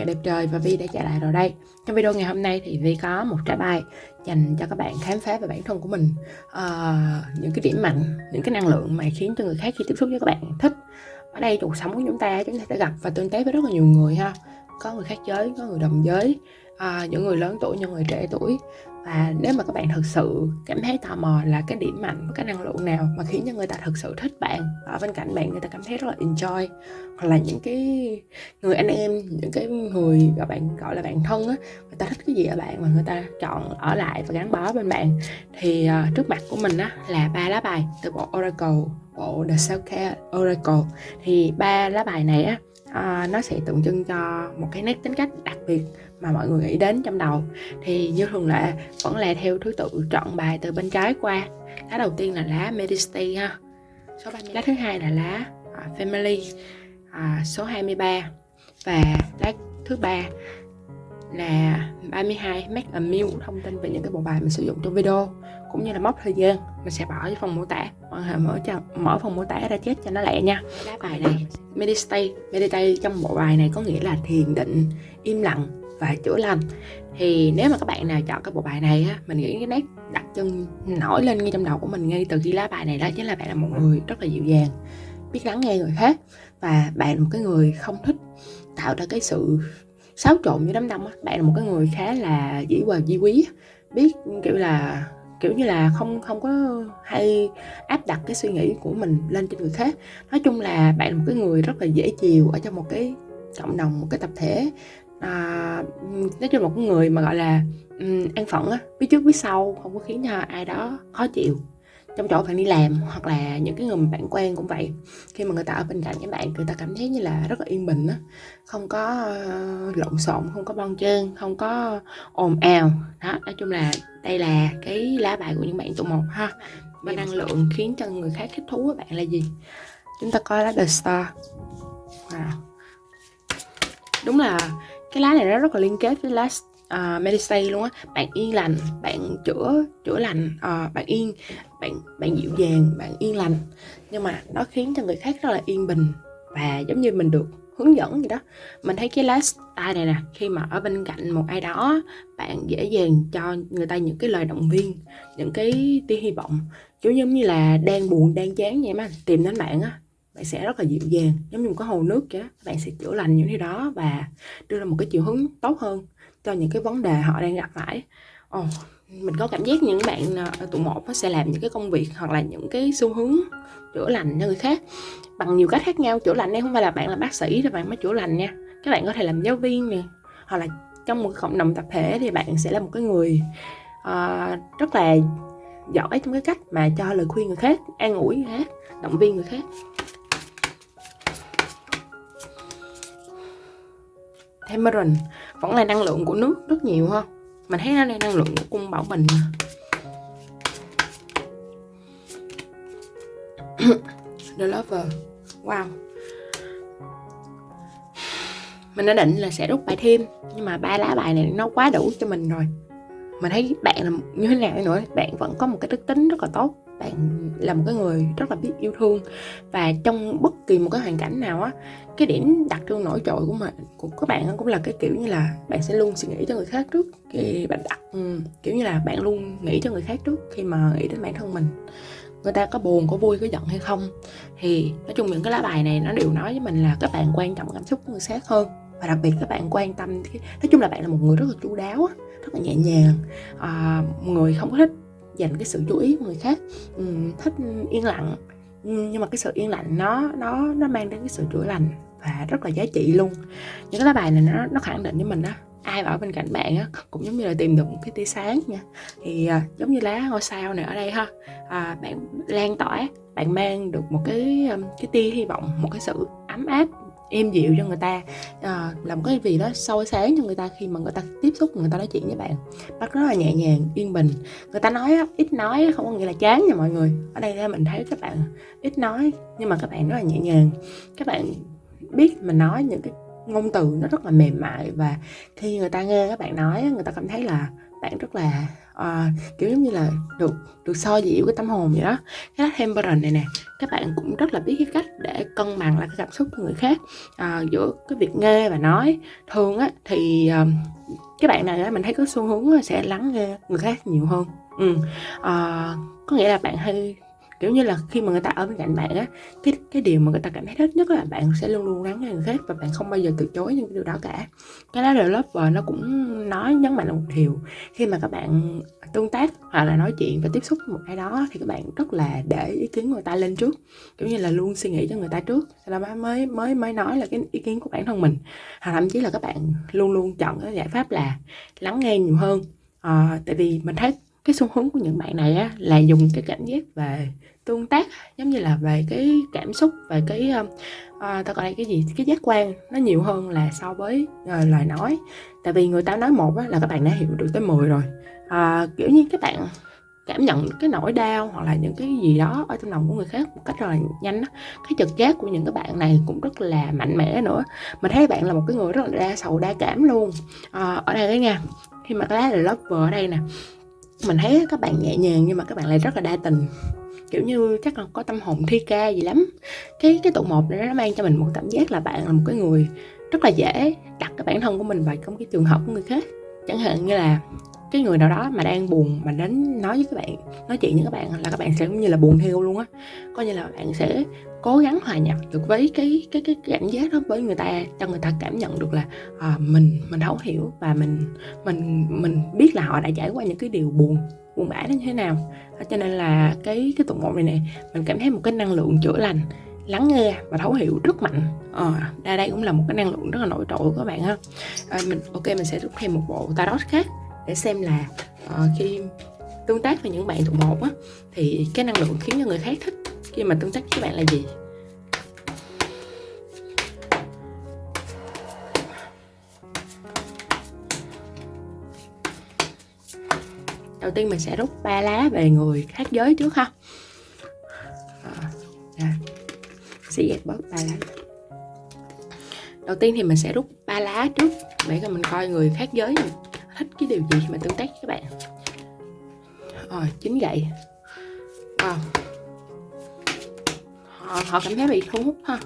ngày đẹp trời và Vi đã trở lại rồi đây. Trong video ngày hôm nay thì Vi có một trái bài dành cho các bạn khám phá về bản thân của mình. Uh, Những cái điểm mạnh, những cái năng lượng mà khiến cho người khác khi tiếp xúc với các bạn thích. Ở đây cuộc sống của chúng ta chúng ta sẽ gặp và tương tác với rất là nhiều người ha. Có người khác giới, có người đồng giới, uh, những người lớn tuổi, những người trẻ tuổi và nếu mà các bạn thực sự cảm thấy tò mò là cái điểm mạnh cái năng lượng nào mà khiến cho người ta thực sự thích bạn ở bên cạnh bạn người ta cảm thấy rất là enjoy hoặc là những cái người anh em những cái người gọi bạn gọi là bạn thân á người ta thích cái gì ở bạn mà người ta chọn ở lại và gắn bó bên bạn thì uh, trước mặt của mình á là ba lá bài từ bộ Oracle bộ The Self Care Oracle. Thì ba lá bài này á uh, nó sẽ tượng trưng cho một cái nét tính cách đặc biệt mà mọi người nghĩ đến trong đầu. Thì như thường lệ vẫn là theo thứ tự chọn bài từ bên trái qua. Lá đầu tiên là lá Medicity ha. Số 30. lá thứ hai là lá uh, Family uh, số 23 và lá thứ ba là 32 make a meal thông tin về những cái bộ bài mình sử dụng trong video cũng như là mốc thời gian. Mình sẽ bỏ ở phần mô tả mọi người mở cho mở phần mô tả ra chết cho nó lẹ nha. Lá bài này. meditate meditate trong bộ bài này có nghĩa là thiền định im lặng và chữa lành. Thì nếu mà các bạn nào chọn cái bộ bài này á, mình nghĩ cái nét đặc trưng nổi lên ngay trong đầu của mình ngay từ khi lá bài này đó chính là bạn là một người rất là dịu dàng, biết lắng nghe người khác và bạn là một cái người không thích tạo ra cái sự xáo trộn như đám đông á. Bạn là một cái người khá là dĩ hòa di quý biết, kiểu là, kiểu như là không không có hay áp đặt cái suy nghĩ của mình lên trên người khác. Nói chung là bạn là một cái người rất là dễ chiều ở trong một cái cộng đồng, một cái tập thể à, nói chung một người mà gọi là um, an phận á biết trước biết sau không có khiến cho ai đó khó chịu. Trong chỗ bạn đi làm hoặc là những cái người mà bạn quen cũng vậy. Khi mà người ta ở bên cạnh các bạn người ta cảm thấy như là rất là yên bình á. Không có uh, lộn xộn không có bon trơn không có ồn ào. Đó nói chung là đây là cái lá bài của những bạn tụ một ha. Và năng lượng khiến cho người khác thích thú với bạn là gì? Chúng ta coi lá the star. Wow. đúng là cái lá này nó rất là liên kết với lá à, uh, Medistay luôn á. Bạn yên lành bạn chữa chữa lành uh, bạn yên bạn bạn dịu dàng bạn yên lành. Nhưng mà nó khiến cho người khác rất là yên bình và giống như mình được hướng dẫn gì đó. Mình thấy cái lá style này nè khi mà ở bên cạnh một ai đó bạn dễ dàng cho người ta những cái lời động viên những cái tia hy vọng. Kiểu giống như là đang buồn đang chán vậy mà tìm đến bạn á bạn sẽ rất là dịu dàng giống như một cái hồ nước vậy bạn sẽ chữa lành những cái đó và đưa ra một cái chiều hướng tốt hơn cho những cái vấn đề họ đang gặp phải. Oh, mình có cảm giác những bạn ờ, tụ một nó sẽ làm những cái công việc hoặc là những cái xu hướng chữa lành cho người khác bằng nhiều cách khác nhau. Chữa lành đây không phải là bạn là bác sĩ thì bạn mới chữa lành nha. Các bạn có thể làm giáo viên nè hoặc là trong một cộng đồng tập thể thì bạn sẽ là một cái người uh, rất là giỏi trong cái cách mà cho lời khuyên người khác an ủi người khác động viên người khác. Tamarind vẫn là năng lượng của nước rất nhiều ha. Mình thấy nó đang năng lượng của cung bảo bình. The Lover. Wow. Mình đã định là sẽ rút bài thêm, Nhưng mà ba lá bài này nó quá đủ cho mình rồi. Mình thấy bạn là như thế nào nữa, Bạn vẫn có một cái đức tính rất là tốt bạn là một cái người rất là biết yêu thương. Và trong bất kỳ một cái hoàn cảnh nào á cái điểm đặc trưng nổi trội của mình của các bạn cũng là cái kiểu như là bạn sẽ luôn suy nghĩ cho người khác trước. Khi bạn đặt ừ, kiểu như là bạn luôn nghĩ cho người khác trước khi mà nghĩ đến bản thân mình. Người ta có buồn có vui có giận hay không? Thì nói chung những cái lá bài này nó đều nói với mình là các bạn quan trọng cảm xúc của người khác hơn. Và đặc biệt các bạn quan tâm nói chung là bạn là một người rất là chu đáo rất là nhẹ nhàng. À, người không có thích dành cái sự chú ý của người khác. Um, thích yên lặng. Nhưng mà cái sự yên lặng nó nó nó mang đến cái sự chữa lành và rất là giá trị luôn. Những cái lá bài này nó nó khẳng định với mình đó ai ở bên cạnh bạn á cũng giống như là tìm được một cái tia sáng nha. Thì à, giống như lá ngôi sao này ở đây ha à, bạn lan tỏa bạn mang được một cái cái tia hy vọng một cái sự ấm áp êm dịu cho người ta. À, làm cái gì đó soi sáng cho người ta khi mà người ta tiếp xúc người ta nói chuyện với bạn. Bắt rất là nhẹ nhàng yên bình. Người ta nói ít nói không có nghĩa là chán nha mọi người. Ở đây mình thấy các bạn ít nói nhưng mà các bạn rất là nhẹ nhàng. Các bạn biết mình nói những cái ngôn từ nó rất là mềm mại và khi người ta nghe các bạn nói người ta cảm thấy là bạn rất là à, kiểu giống như là được được so dịu cái tâm hồn vậy đó. Cái đó temperance này nè các bạn cũng rất là biết cái cách để cân bằng lại cái cảm xúc của người khác. À, giữa cái việc nghe và nói. Thường á thì ờ, à, các bạn này á mình thấy có xu hướng sẽ lắng nghe người khác nhiều hơn. Ừ. à, có nghĩa là bạn hay kiểu như là khi mà người ta ở bên cạnh bạn á cái cái điều mà người ta cảm thấy thích nhất là bạn sẽ luôn luôn lắng nghe người khác và bạn không bao giờ từ chối những cái điều đó cả. Cái đó là lớp nó cũng nói nhấn mạnh là một điều. Khi mà các bạn tương tác hoặc là nói chuyện và tiếp xúc với một ai đó thì các bạn rất là để ý kiến người ta lên trước. Kiểu như là luôn suy nghĩ cho người ta trước. Sau đó mới mới mới nói là cái ý kiến của bản thân mình. Hoặc thậm chí là các bạn luôn luôn chọn cái giải pháp là lắng nghe nhiều hơn. À, tại vì mình thấy cái xu hướng của những bạn này á, là dùng cái cảm giác về tương tác giống như là về cái cảm xúc về cái ờ, ờ, uh, ta gọi là cái gì cái giác quan nó nhiều hơn là so với uh, lời nói. Tại vì người ta nói một á, là các bạn đã hiểu được tới 10 rồi. Uh, kiểu như các bạn cảm nhận cái nỗi đau hoặc là những cái gì đó ở trong lòng của người khác một cách rất là nhanh đó. cái trực giác của những cái bạn này cũng rất là mạnh mẽ nữa. Mình thấy bạn là một cái người rất là đa sầu đa cảm luôn. À, ở đây đấy nha khi mà cái lá là lover ở đây nè mình thấy các bạn nhẹ nhàng nhưng mà các bạn lại rất là đa tình kiểu như chắc là có tâm hồn thi ca gì lắm. Cái cái tụ một này nó mang cho mình một cảm giác là bạn là một cái người rất là dễ đặt cái bản thân của mình vào trong cái trường hợp của người khác. Chẳng hạn như là cái người nào đó mà đang buồn mà đến nói với các bạn nói chuyện với các bạn là các bạn sẽ cũng như là buồn theo luôn á. Coi như là bạn sẽ cố gắng hòa nhập được với cái cái cái cảm giác đó với người ta cho người ta cảm nhận được là à, mình mình thấu hiểu và mình mình mình biết là họ đã trải qua những cái điều buồn buồn bã đến thế nào. Cho nên là cái cái tụng một này nè, mình cảm thấy một cái năng lượng chữa lành lắng nghe và thấu hiểu rất mạnh. Ờ, à, đây cũng là một cái năng lượng rất là nổi trội của các bạn ha. À, mình ok mình sẽ rút thêm một bộ tarot khác để xem là uh, khi tương tác với những bạn tụ một á thì cái năng lượng khiến cho người khác thích. Khi mà tương tác với các bạn là gì? Đầu tiên mình sẽ rút ba lá về người khác giới trước ha. À, sẽ dẹp bớt ba lá. Đầu tiên thì mình sẽ rút ba lá trước để cho mình coi người khác giới thích cái điều gì mà tương tác với các bạn. Rồi chín gậy. Wow. Họ, họ cảm thấy bị thu hút ha.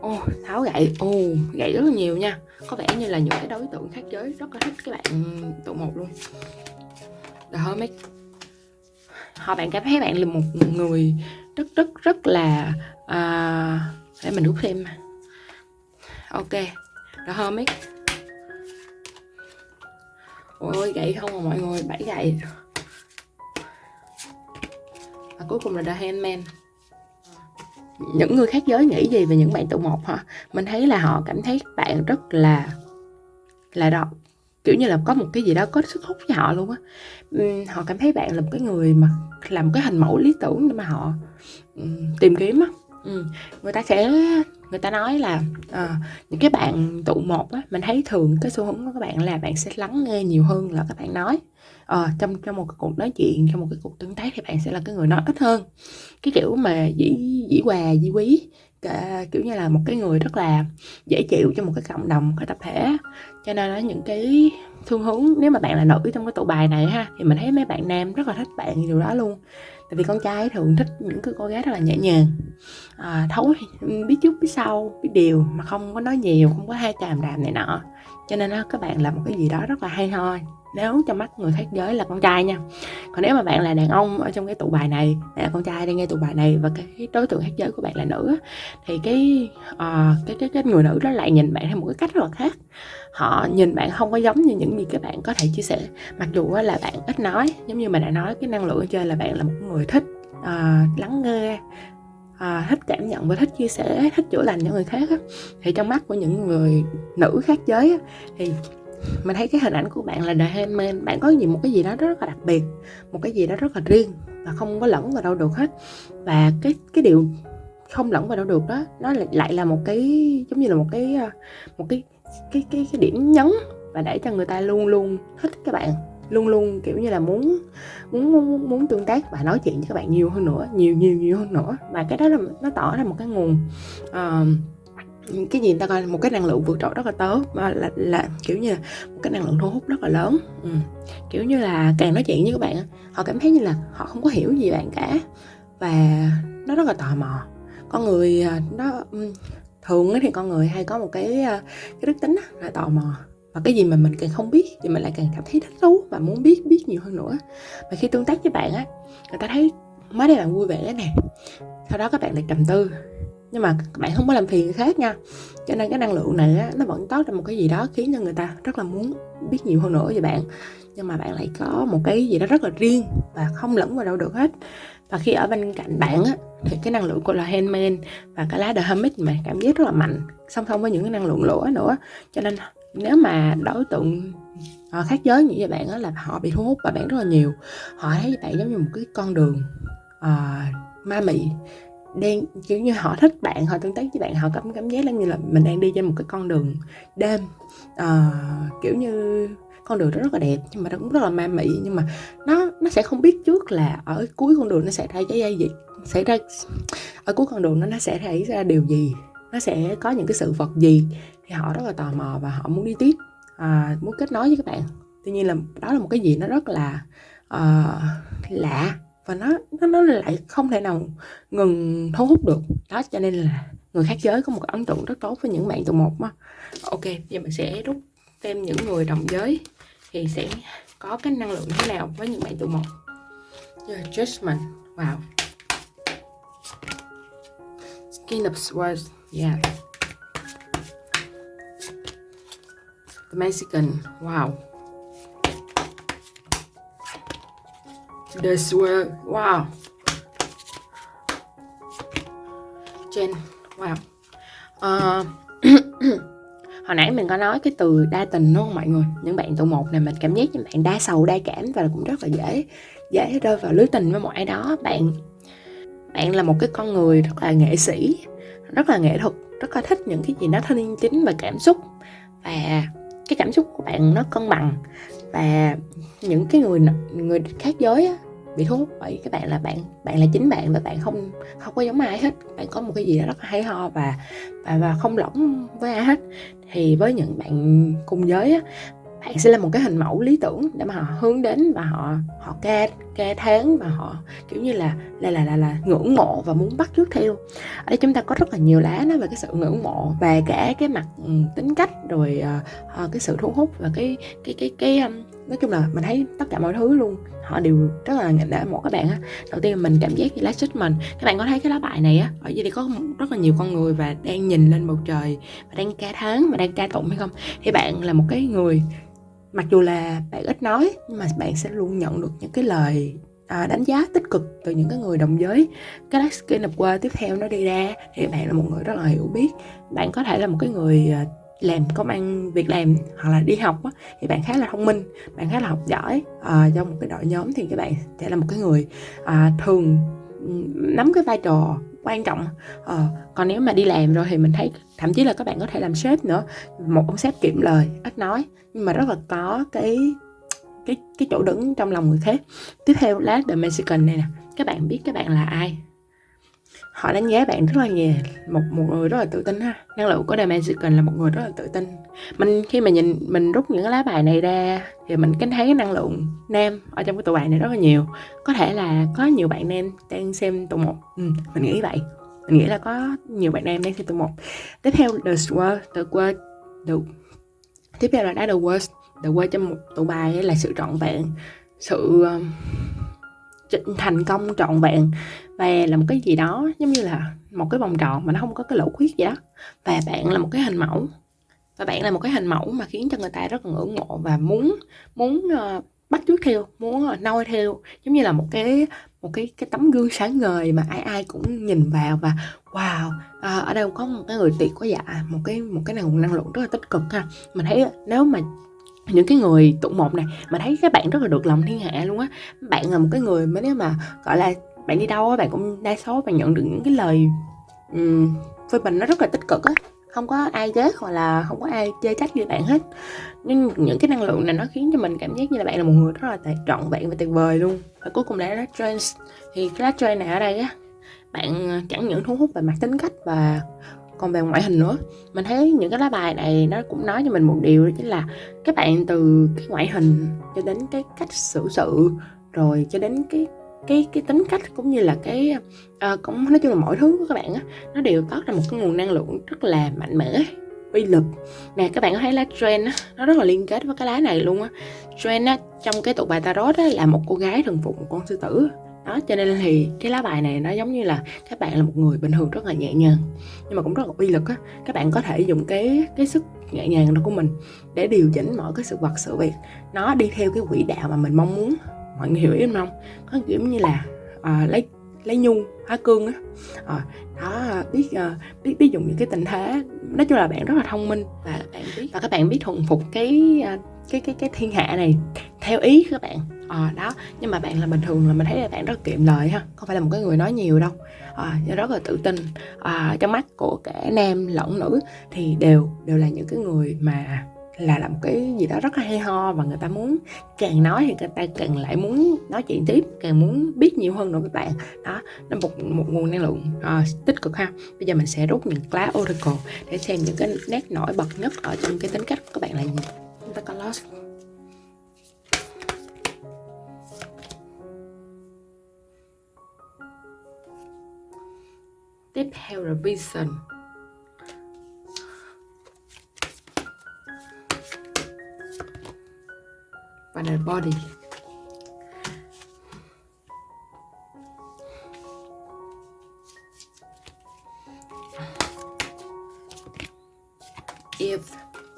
Ô tháo gậy. Ô gậy rất là nhiều nha. Có vẻ như là những cái đối tượng khác giới rất là thích các bạn tụ một luôn. The mấy, họ bạn cảm thấy bạn là một người rất rất rất là à, để mình rút thêm. Ok. The mấy, ôi gậy không à mọi người bảy gậy. Và cuối cùng là The Handman. Những người khác giới nghĩ gì về những bạn tụ một hả? Mình thấy là họ cảm thấy bạn rất là là đọc kiểu như là có một cái gì đó có sức hút với họ luôn á. Họ cảm thấy bạn là một cái người mà làm cái hình mẫu lý tưởng để mà họ tìm kiếm á. Người ta sẽ người ta nói là à, những cái bạn tụ một á mình thấy thường cái xu hướng của các bạn là bạn sẽ lắng nghe nhiều hơn là các bạn nói. À, trong trong một cái cuộc nói chuyện trong một cái cuộc tương tác thì bạn sẽ là cái người nói ít hơn. Cái kiểu mà dĩ dĩ hòa dĩ quý kiểu như là một cái người rất là dễ chịu cho một cái cộng đồng cái tập thể cho nên là những cái thương hướng nếu mà bạn là nữ trong cái tụ bài này ha thì mình thấy mấy bạn nam rất là thích bạn điều đó luôn. Tại vì con trai thường thích những cái cô gái rất là nhẹ nhàng. À, thấu biết trước biết sau biết điều mà không có nói nhiều không có hai tràm đàm này nọ. Cho nên đó, các bạn làm một cái gì đó rất là hay ho nếu trong mắt người khác giới là con trai nha. Còn nếu mà bạn là đàn ông ở trong cái tụ bài này là con trai đang nghe tụ bài này và cái đối tượng khác giới của bạn là nữ thì cái uh, cái, cái cái người nữ đó lại nhìn bạn theo một cái cách rất là khác. Họ nhìn bạn không có giống như những gì các bạn có thể chia sẻ. Mặc dù là bạn ít nói giống như mình đã nói cái năng lượng ở trên là bạn là một người thích uh, lắng nghe à, thích cảm nhận và thích chia sẻ thích chữa lành cho người khác á, thì trong mắt của những người nữ khác giới á, thì mình thấy cái hình ảnh của bạn là The men, bạn có gì một cái gì đó rất là đặc biệt một cái gì đó rất là riêng và không có lẫn vào đâu được hết. Và cái cái điều không lẫn vào đâu được đó nó lại là một cái giống như là một cái ờ, một cái cái cái, cái điểm nhấn và để cho người ta luôn luôn thích các bạn luôn luôn kiểu như là muốn muốn muốn, muốn tương tác và nói chuyện với các bạn nhiều hơn nữa nhiều nhiều nhiều hơn nữa. Và cái đó là nó tỏ ra một cái nguồn uh, cái gì ta coi một cái năng lượng vượt trội rất là tốt mà là, là kiểu như là một cái năng lượng thu hút rất là lớn. Ừ. kiểu như là càng nói chuyện với các bạn họ cảm thấy như là họ không có hiểu gì bạn cả và nó rất là tò mò. Con người à, nó ừ, thường thì con người hay có một cái à, cái đức tính là tò mò và cái gì mà mình càng không biết thì mình lại càng cảm thấy thích thú và muốn biết biết nhiều hơn nữa. Và khi tương tác với bạn á người ta thấy mới đây bạn vui vẻ nè sau đó các bạn lại trầm tư nhưng mà các bạn không có làm phiền người khác nha. Cho nên cái năng lượng này á, nó vẫn tốt ra một cái gì đó khiến cho người ta rất là muốn biết nhiều hơn nữa về bạn. Nhưng mà bạn lại có một cái gì đó rất là riêng và không lẫn vào đâu được hết. Và khi ở bên cạnh bạn á thì cái năng lượng của là handman và cái lá the hermit mà cảm giác rất là mạnh song song với những cái năng lượng lửa nữa. Cho nên nếu mà đối tượng ờ, khác giới như vậy bạn á là họ bị thu hút và bạn rất là nhiều. Họ thấy bạn giống như một cái con đường uh, ma mị đang kiểu như họ thích bạn họ tương tác với bạn họ cảm cảm giác như là mình đang đi trên một cái con đường đêm. Uh, kiểu như con đường đó rất là đẹp nhưng mà nó cũng rất là ma mị nhưng mà nó nó sẽ không biết trước là ở cuối con đường nó sẽ ra cái gì xảy ra ở cuối con đường nó nó sẽ xảy ra điều gì nó sẽ có những cái sự vật gì. Thì họ rất là tò mò và họ muốn đi tiếp à, muốn kết nối với các bạn. Tuy nhiên là đó là một cái gì nó rất là uh, lạ và nó nó nó lại không thể nào ngừng thu hút được. Đó cho nên là người khác giới có một ấn tượng rất tốt với những bạn tụ một mà ok giờ mình sẽ rút thêm những người đồng giới thì sẽ có cái năng lượng thế nào với những bạn tụ một. Yeah, judgment. Wow. Skin of swords. Yeah. The Mexican wow. This will, wow. Trên wow. Uh, hồi nãy mình có nói cái từ đa tình đúng không mọi người? Những bạn tụ một này mình cảm giác những bạn đa sầu đa cảm và cũng rất là dễ dễ rơi vào lưới tình với một ai đó. Bạn bạn là một cái con người rất là nghệ sĩ rất là nghệ thuật rất là thích những cái gì nó thân chính và cảm xúc. Và cái cảm xúc của bạn nó cân bằng và những cái người người khác giới á, bị thu hút bởi các bạn là bạn bạn là chính bạn và bạn không không có giống ai hết. Bạn có một cái gì đó rất là hay ho và và và không lỏng với ai hết. Thì với những bạn cùng giới á bạn sẽ là một cái hình mẫu lý tưởng để mà họ hướng đến và họ họ ca ca tháng và họ kiểu như là là là là, là ngưỡng mộ và muốn bắt chước theo. Ở đây chúng ta có rất là nhiều lá nói về cái sự ngưỡng mộ và cả cái mặt ừ, tính cách rồi uh, cái sự thu hút và cái cái cái cái um, nói chung là mình thấy tất cả mọi thứ luôn. Họ đều rất là để một các bạn á. Đầu tiên mình cảm giác như lá mình. Các bạn có thấy cái lá bài này á? Ở dưới đây có rất là nhiều con người và đang nhìn lên bầu trời và đang ca tháng và đang ca tụng hay không? Thì bạn là một cái người mặc dù là bạn ít nói nhưng mà bạn sẽ luôn nhận được những cái lời à, đánh giá tích cực từ những cái người đồng giới. Cái last skin of qua tiếp theo nó đi ra thì bạn là một người rất là hiểu biết. Bạn có thể là một cái người à, làm công ăn việc làm hoặc là đi học á, thì bạn khá là thông minh bạn khá là học giỏi. À, trong một cái đội nhóm thì các bạn sẽ là một cái người à, thường nắm cái vai trò quan trọng. À, còn nếu mà đi làm rồi thì mình thấy thậm chí là các bạn có thể làm sếp nữa. Một ông sếp kiệm lời ít nói nhưng mà rất là có cái cái cái chỗ đứng trong lòng người khác. Tiếp theo lá the Mexican này nè. Các bạn biết các bạn là ai? Họ đánh giá bạn rất là nhiều một một người rất là tự tin ha. Năng lượng của The Mexican là một người rất là tự tin. Mình khi mà nhìn mình rút những cái lá bài này ra thì mình cảm thấy cái năng lượng nam ở trong cái tụ bài này rất là nhiều. Có thể là có nhiều bạn nam đang xem tụ một. Ừ, mình nghĩ vậy mình nghĩ là có nhiều bạn nam đang xem tụ một. Tiếp theo the sword the word the tiếp theo là đá the worst the word trong một tụ bài là sự trọn vẹn sự thành công trọn vẹn và là một cái gì đó giống như là một cái vòng tròn mà nó không có cái lỗ khuyết gì đó. Và bạn là một cái hình mẫu và bạn là một cái hình mẫu mà khiến cho người ta rất là ngưỡng mộ và muốn muốn uh, bắt chước theo muốn ờ, noi theo. Giống như là một cái một cái cái tấm gương sáng ngời mà ai ai cũng nhìn vào và wow à, ở đây có một cái người tuyệt quá dạ. Một cái một cái năng năng lượng rất là tích cực ha. Mình thấy ờ, nếu mà những cái người tụ một này mà thấy các bạn rất là được lòng thiên hạ luôn á. Bạn là một cái người mà nếu mà gọi là bạn đi đâu á bạn cũng đa số bạn nhận được những cái lời um, phê bình nó rất là tích cực á không có ai ghét hoặc là không có ai chê trách như bạn hết. Nhưng những cái năng lượng này nó khiến cho mình cảm giác như là bạn là một người rất là trọn vẹn và tuyệt vời luôn. Và cuối cùng là lá trans thì cái lá trans này ở đây á, bạn ờ, chẳng những thu hút về mặt tính cách và còn về ngoại hình nữa. Mình thấy những cái lá bài này nó cũng nói cho mình một điều, đó chính là các bạn từ cái ngoại hình cho đến cái cách xử sự, rồi cho đến cái cái cái tính cách cũng như là cái uh, cũng nói chung là mọi thứ của các bạn á nó đều tạo ra một cái nguồn năng lượng rất là mạnh mẽ uy lực. Nè các bạn có thấy lá trend á nó rất là liên kết với cái lá này luôn á. Trend á trong cái tụ bài tarot á là một cô gái thần phục một con sư tử. Đó cho nên thì cái lá bài này nó giống như là các bạn là một người bình thường rất là nhẹ nhàng nhưng mà cũng rất là uy lực á. Các bạn có thể dùng cái cái sức nhẹ nhàng đó của mình để điều chỉnh mọi cái sự vật sự việc nó đi theo cái quỹ đạo mà mình mong muốn mọi người hiểu ý không? Có kiểu như là à, lấy lấy nhung hóa cương á. À, đó biết uh, biết biết dùng những cái tình thế. Nói chung là bạn rất là thông minh. Và bạn biết và các bạn biết thuần phục cái cái cái cái thiên hạ này theo ý các bạn. À, đó nhưng mà bạn là bình thường là mình thấy là bạn rất kiệm lời ha. Không phải là một cái người nói nhiều đâu. À, rất là tự tin. À, trong mắt của cả nam lẫn nữ thì đều đều là những cái người mà là làm cái gì đó rất là hay ho và người ta muốn càng nói thì người ta càng lại muốn nói chuyện tiếp càng muốn biết nhiều hơn nữa các bạn. Đó nó một một nguồn năng lượng uh, tích cực ha. Bây giờ mình sẽ rút những lá oracle để xem những cái nét nổi bật nhất ở trong cái tính cách của các bạn là gì. Chúng ta có lost. Tiếp theo là vision. Và the body. If,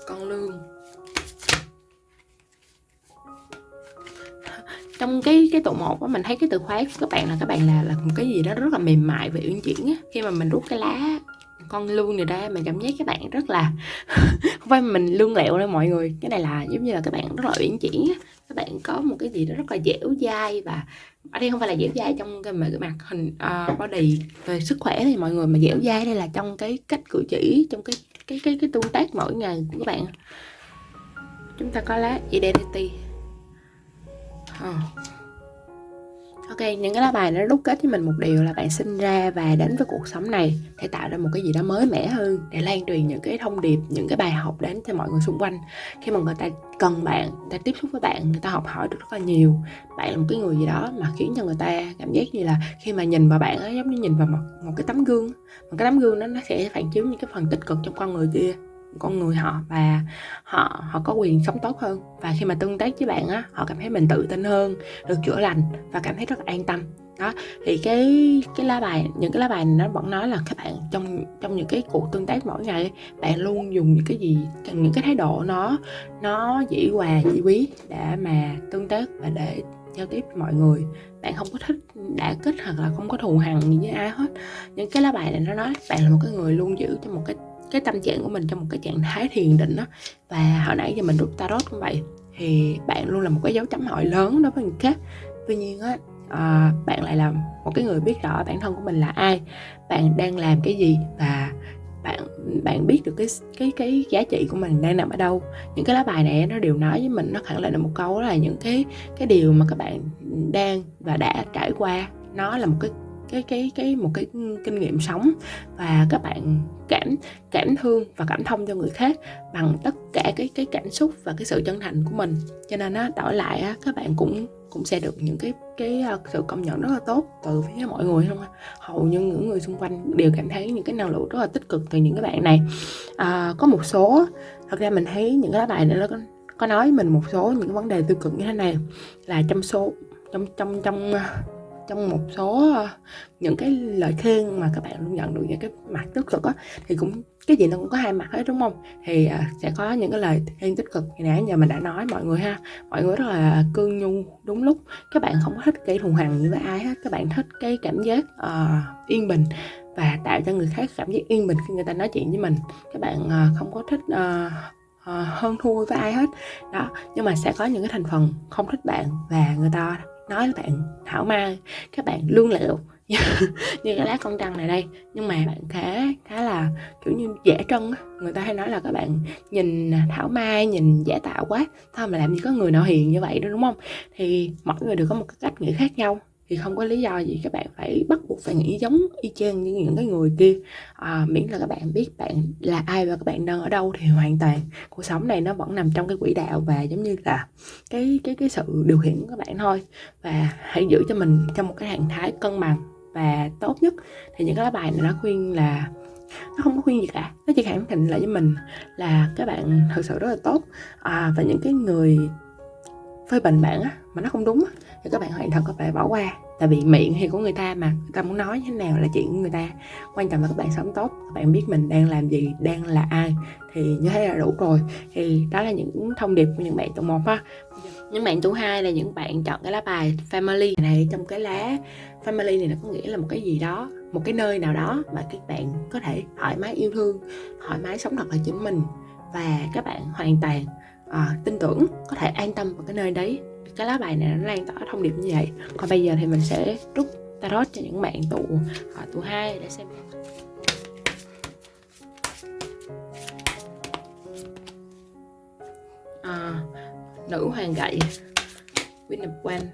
con lương. Trong cái cái tổ một á, mình thấy cái từ khóa của các bạn là, các bạn là là một cái gì đó rất là mềm mại và uyển chuyển á, khi mà mình rút cái lá con lương này ra mình cảm giác các bạn rất là không phải mình lương lẹo đâu mọi người. Cái này là giống như là các bạn rất là uyển chuyển các bạn có một cái gì đó rất là dẻo dai và ở đây không phải là dẻo dai trong cái mặt hình uh, body về sức khỏe thì mọi người mà dẻo dai đây là trong cái cách cử chỉ trong cái cái cái cái tương tác mỗi ngày của các bạn. Chúng ta có lá identity. Oh. Ok, những cái lá bài nó đúc kết với mình một điều là bạn sinh ra và đến với cuộc sống này để tạo ra một cái gì đó mới mẻ hơn để lan truyền những cái thông điệp, những cái bài học đến cho mọi người xung quanh. Khi mà người ta cần bạn, người ta tiếp xúc với bạn, người ta học hỏi được rất là nhiều. Bạn là một cái người gì đó mà khiến cho người ta cảm giác như là khi mà nhìn vào bạn ấy giống như nhìn vào một, một cái tấm gương. Một cái tấm gương đó nó sẽ phản chiếu những cái phần tích cực trong con người kia con người họ và họ họ có quyền sống tốt hơn. Và khi mà tương tác với bạn á, họ cảm thấy mình tự tin hơn, được chữa lành và cảm thấy rất là an tâm. Đó, thì cái cái lá bài, những cái lá bài này nó vẫn nói là các bạn trong trong những cái cuộc tương tác mỗi ngày, bạn luôn dùng những cái gì, những cái thái độ nó nó dĩ hòa, dĩ quý để mà tương tác và để giao tiếp với mọi người. Bạn không có thích đã kích hoặc là không có thù hằn gì với ai hết. Những cái lá bài này nó nói bạn là một cái người luôn giữ cho một cái cái tâm trạng của mình trong một cái trạng thái thiền định đó và hồi nãy giờ mình rút tarot cũng vậy thì bạn luôn là một cái dấu chấm hỏi lớn đối với người khác. Tuy nhiên á à, bạn lại là một cái người biết rõ bản thân của mình là ai bạn đang làm cái gì và bạn bạn biết được cái cái cái giá trị của mình đang nằm ở đâu. Những cái lá bài này nó đều nói với mình nó khẳng định được một câu đó là những cái cái điều mà các bạn đang và đã trải qua nó là một cái cái cái cái một cái kinh nghiệm sống và các bạn cảm cảm thương và cảm thông cho người khác bằng tất cả cái cái cảm xúc và cái sự chân thành của mình. Cho nên á đổi lại á các bạn cũng cũng sẽ được những cái cái ờ, sự công nhận rất là tốt từ phía mọi người không hầu như những người xung quanh đều cảm thấy những cái năng lượng rất là tích cực từ những cái bạn này. À, có một số thật ra mình thấy những cái lá bài này nó có, có nói mình một số những vấn đề tiêu cực như thế này là trong số trong trong trong trong một số ờ, những cái lời khen mà các bạn luôn nhận được những cái mặt tích cực á thì cũng cái gì nó cũng có hai mặt hết đúng không? Thì uh, sẽ có những cái lời khen tích cực thì nãy giờ mình đã nói mọi người ha. Mọi người rất là cương nhu đúng lúc. Các bạn không có thích gây thù hằn với ai hết. Các bạn thích cái cảm giác uh, yên bình và tạo cho người khác cảm giác yên bình khi người ta nói chuyện với mình. Các bạn uh, không có thích uh, uh, hơn thua với ai hết. Đó nhưng mà sẽ có những cái thành phần không thích bạn và người ta nói các bạn, thảo mai các bạn lương liệu như cái lá con trăng này đây. Nhưng mà bạn khá khá là, kiểu như, dễ trân người ta hay nói là các bạn nhìn thảo mai nhìn giả tạo quá thôi mà làm gì có người nào hiền như vậy đó đúng không? Thì mỗi người đều có một cái cách nghĩ khác nhau thì không có lý do gì các bạn phải bắt buộc phải nghĩ giống y chang như những cái người kia. À, miễn là các bạn biết bạn là ai và các bạn đang ở đâu thì hoàn toàn cuộc sống này nó vẫn nằm trong cái quỹ đạo và giống như là cái cái cái sự điều khiển của các bạn thôi. Và hãy giữ cho mình trong một cái trạng thái cân bằng và tốt nhất. Thì những cái lá bài này nó khuyên là nó không có khuyên gì cả. Nó chỉ khẳng định lại với mình là các bạn thật sự rất là tốt. À, và những cái người phê bình bạn á mà nó không đúng á thì các bạn hoàn toàn có thể bỏ qua. Tại vì miệng thì của người ta mà người ta muốn nói như thế nào là chuyện của người ta. Quan trọng là các bạn sống tốt các bạn biết mình đang làm gì đang là ai thì như thế là đủ rồi. Thì đó là những thông điệp của những bạn tụ một ha những bạn tụ hai là những bạn chọn cái lá bài family. Này trong cái lá family này nó có nghĩa là một cái gì đó một cái nơi nào đó mà các bạn có thể thoải mái yêu thương thoải mái sống thật là chính mình. Và các bạn hoàn toàn à, tin tưởng có thể an tâm vào cái nơi đấy cái lá bài này nó lan tỏa thông điệp như vậy. Còn bây giờ thì mình sẽ rút tarot cho những bạn tụ uh, tụ hai để xem. À, nữ hoàng gậy Queen of One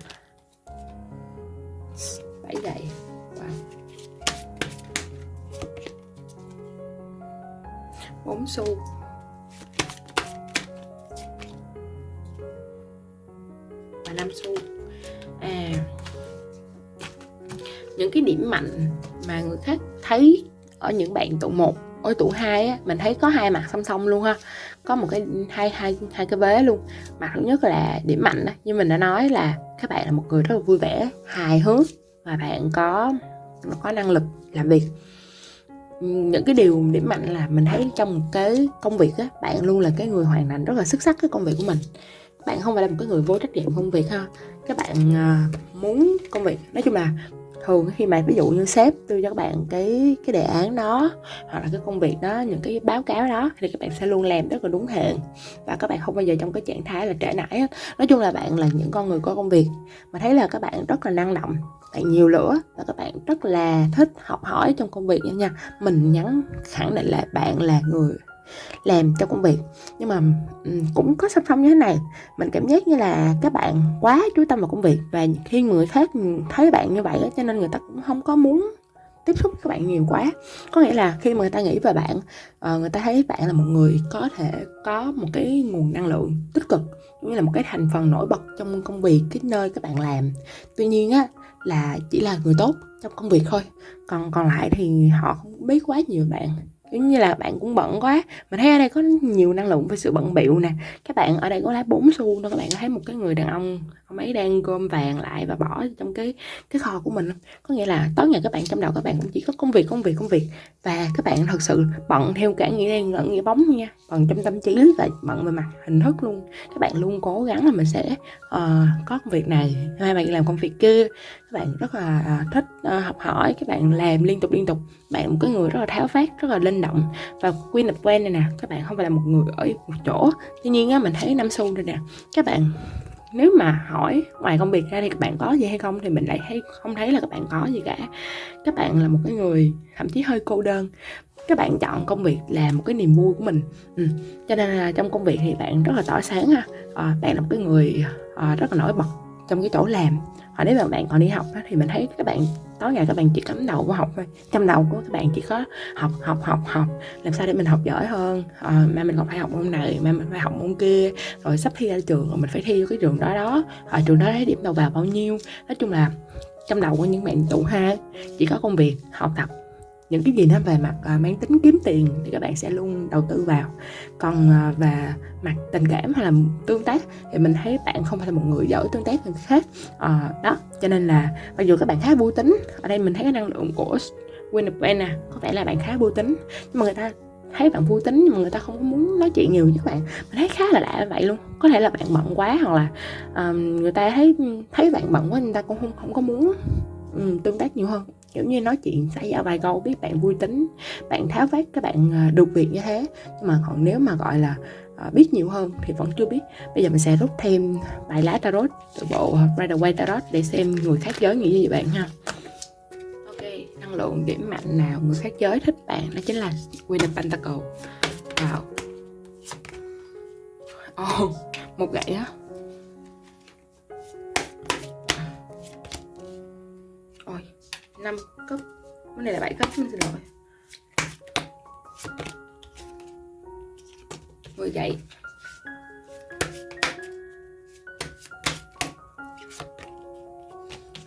bảy gậy wow. bốn xu. Và năm xu. À những cái điểm mạnh mà người khác thấy ở những bạn tụ một, ở tụ hai á, mình thấy có hai mặt song song luôn ha. Có một cái, hai hai hai cái vế luôn. Mặt thứ nhất là điểm mạnh đó. như mình đã nói là các bạn là một người rất là vui vẻ, hài hước và bạn có có năng lực làm việc. Những cái điều điểm mạnh là mình thấy trong một cái công việc á, bạn luôn là cái người hoàn thành rất là xuất sắc cái công việc của mình bạn không phải là một cái người vô trách nhiệm công việc ha. Các bạn uh, muốn công việc nói chung là thường khi mà ví dụ như sếp đưa cho các bạn cái cái đề án đó hoặc là cái công việc đó những cái báo cáo đó thì các bạn sẽ luôn làm rất là đúng hẹn và các bạn không bao giờ trong cái trạng thái là trễ nải hết. Nói chung là bạn là những con người có công việc mà thấy là các bạn rất là năng động bạn nhiều lửa và các bạn rất là thích học hỏi trong công việc nha. Mình nhắn khẳng định là bạn là người làm trong công việc. Nhưng mà cũng có song song như thế này, mình cảm giác như là các bạn quá chú tâm vào công việc và khi người khác thấy bạn như vậy cho nên người ta cũng không có muốn tiếp xúc với các bạn nhiều quá. Có nghĩa là khi mà người ta nghĩ về bạn ờ, người ta thấy bạn là một người có thể có một cái nguồn năng lượng tích cực, cũng như là một cái thành phần nổi bật trong công việc, cái nơi các bạn làm. Tuy nhiên á, là chỉ là người tốt trong công việc thôi, còn còn lại thì họ không biết quá nhiều bạn giống như là bạn cũng bận quá. Mình thấy ở đây có nhiều năng lượng về sự bận bịu nè. Các bạn ở đây có lá bốn xu đó các bạn có thấy một cái người đàn ông ông ấy đang gom vàng lại và bỏ trong cái cái kho của mình có nghĩa là tối ngày các bạn trong đầu các bạn cũng chỉ có công việc công việc công việc. Và các bạn thật sự bận theo cả nghĩa đen lẫn nghĩa bóng nha. Bận trong tâm trí và bận về mặt hình thức luôn. Các bạn luôn cố gắng là mình sẽ uh, có công việc này hai bạn làm công việc kia. Các bạn rất là uh, thích uh, học hỏi các bạn làm liên tục liên tục. Bạn một cái người rất là tháo phát rất là linh động. Và Queen of quen này nè các bạn không phải là một người ở một chỗ. Tuy nhiên á mình thấy năm xu đây nè các bạn nếu mà hỏi ngoài công việc ra thì các bạn có gì hay không thì mình lại thấy không thấy là các bạn có gì cả. Các bạn là một cái người thậm chí hơi cô đơn. Các bạn chọn công việc là một cái niềm vui của mình. Ừ. cho nên là trong công việc thì bạn rất là tỏa sáng ha. À, bạn là một cái người à, rất là nổi bật trong cái chỗ làm hoặc nếu mà bạn còn đi học á, thì mình thấy các bạn tối ngày các bạn chỉ cắm đầu vào học thôi. Trong đầu của các bạn chỉ có học học học học. Làm sao để mình học giỏi hơn? Ờ, à, mà mình còn phải học môn này mà mình phải học môn kia. Rồi sắp thi ra trường rồi mình phải thi vô cái trường đó đó. Ở trường đó lấy điểm đầu vào bao nhiêu? Nói chung là trong đầu của những bạn tụ ha chỉ có công việc học tập những cái gì nó về mặt uh, mang tính kiếm tiền thì các bạn sẽ luôn đầu tư vào. Còn uh, về mặt tình cảm hay là tương tác thì mình thấy bạn không phải là một người giỏi tương tác người khác. Uh, đó cho nên là mặc dù các bạn khá vui tính ở đây mình thấy cái năng lượng của Queen of nè có vẻ là bạn khá vui tính nhưng mà người ta thấy bạn vui tính nhưng mà người ta không có muốn nói chuyện nhiều với các bạn. Mình thấy khá là lạ vậy luôn. Có thể là bạn bận quá hoặc là um, người ta thấy thấy bạn bận quá người ta cũng không không có muốn um, tương tác nhiều hơn kiểu như nói chuyện xảy ra vài câu biết bạn vui tính bạn tháo vát các bạn à, được việc như thế. Nhưng mà còn nếu mà gọi là à, biết nhiều hơn thì vẫn chưa biết. Bây giờ mình sẽ rút thêm bài lá tarot từ bộ Rider Waite Tarot để xem người khác giới nghĩ gì bạn ha. Ok năng lượng điểm mạnh nào người khác giới thích bạn đó chính là Queen of Pentacles. wow. Oh, một gậy á. 5 cấp. Cái này là 7 cấp xin lỗi. Vừa dậy.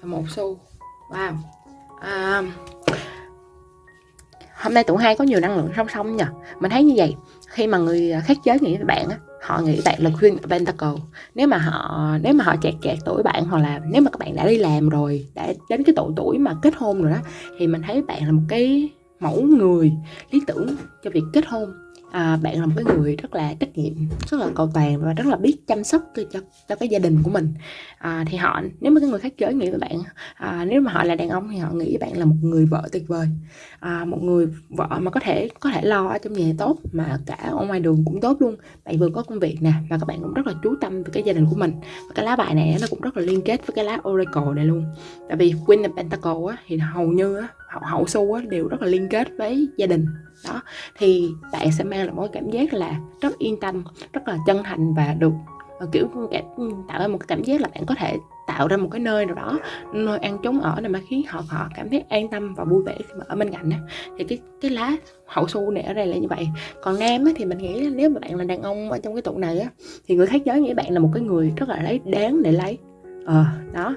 Một xu. Wow. À, hôm nay tụi hai có nhiều năng lượng song song nhỉ mình thấy như vậy khi mà người khác giới nghĩ về bạn á họ nghĩ bạn là Queen Pentacle nếu mà họ, nếu mà họ chẹt chẹt tuổi bạn hoặc là nếu mà các bạn đã đi làm rồi, đã đến cái độ tuổi mà kết hôn rồi đó, thì mình thấy bạn là một cái mẫu người lý tưởng cho việc kết hôn à, bạn là một cái người rất là trách nhiệm rất là cầu toàn và rất là biết chăm sóc cho cho cái gia đình của mình. À, thì họ nếu mà cái người khác giới nghĩ với bạn à, nếu mà họ là đàn ông thì họ nghĩ bạn là một người vợ tuyệt vời. À, một người vợ mà có thể có thể lo ở trong nhà tốt mà cả ở ngoài đường cũng tốt luôn. Bạn vừa có công việc nè và các bạn cũng rất là chú tâm về cái gia đình của mình. Và cái lá bài này nó cũng rất là liên kết với cái lá oracle này luôn. Tại vì queen of pentacle á, thì hầu như á, hậu, hậu su á, đều rất là liên kết với gia đình đó thì bạn sẽ mang lại một cảm giác là rất yên tâm rất là chân thành và được ờ, kiểu tạo ra một cảm giác là bạn có thể tạo ra một cái nơi nào đó nơi ăn trốn ở này mà khiến họ họ cảm thấy an tâm và vui vẻ khi mà ở bên cạnh đó. thì cái cái lá hậu su này ở đây là như vậy. Còn nam á, thì mình nghĩ là nếu mà bạn là đàn ông ở trong cái tụ này á thì người khác giới nghĩ bạn là một cái người rất là lấy đáng để lấy. Ờ đó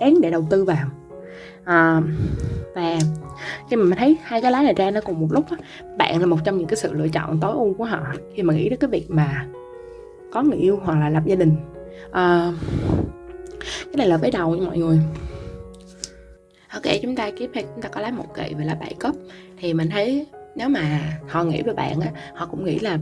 đáng để đầu tư vào à, và khi mà mình thấy hai cái lá này ra nó cùng một lúc đó bạn là một trong những cái sự lựa chọn tối ưu của họ khi mà nghĩ đến cái việc mà có người yêu hoặc là lập gia đình. À, cái này là với đầu nha mọi người. Ok chúng ta tiếp theo chúng ta có lá một kỵ và lá bảy cấp thì mình thấy nếu mà họ nghĩ về bạn á họ cũng nghĩ là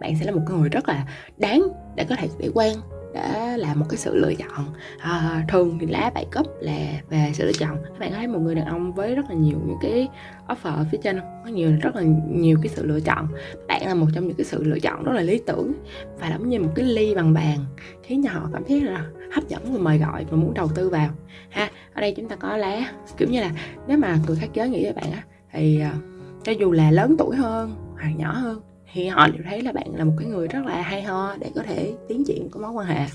bạn sẽ là một người rất là đáng để có thể để quen đã là một cái sự lựa chọn. À, thường thì lá bảy cấp là về sự lựa chọn. Các bạn thấy một người đàn ông với rất là nhiều những cái offer ở phía trên có nhiều rất là nhiều cái sự lựa chọn. Bạn là một trong những cái sự lựa chọn rất là lý tưởng và giống như một cái ly bằng bàn khiến cho họ cảm thấy là hấp dẫn và mời gọi và muốn đầu tư vào. Ha ở đây chúng ta có lá kiểu như là nếu mà người khác giới nghĩ với bạn á thì à, cho dù là lớn tuổi hơn hoặc nhỏ hơn thì họ đều thấy là bạn là một cái người rất là hay ho để có thể tiến triển của mối quan hệ.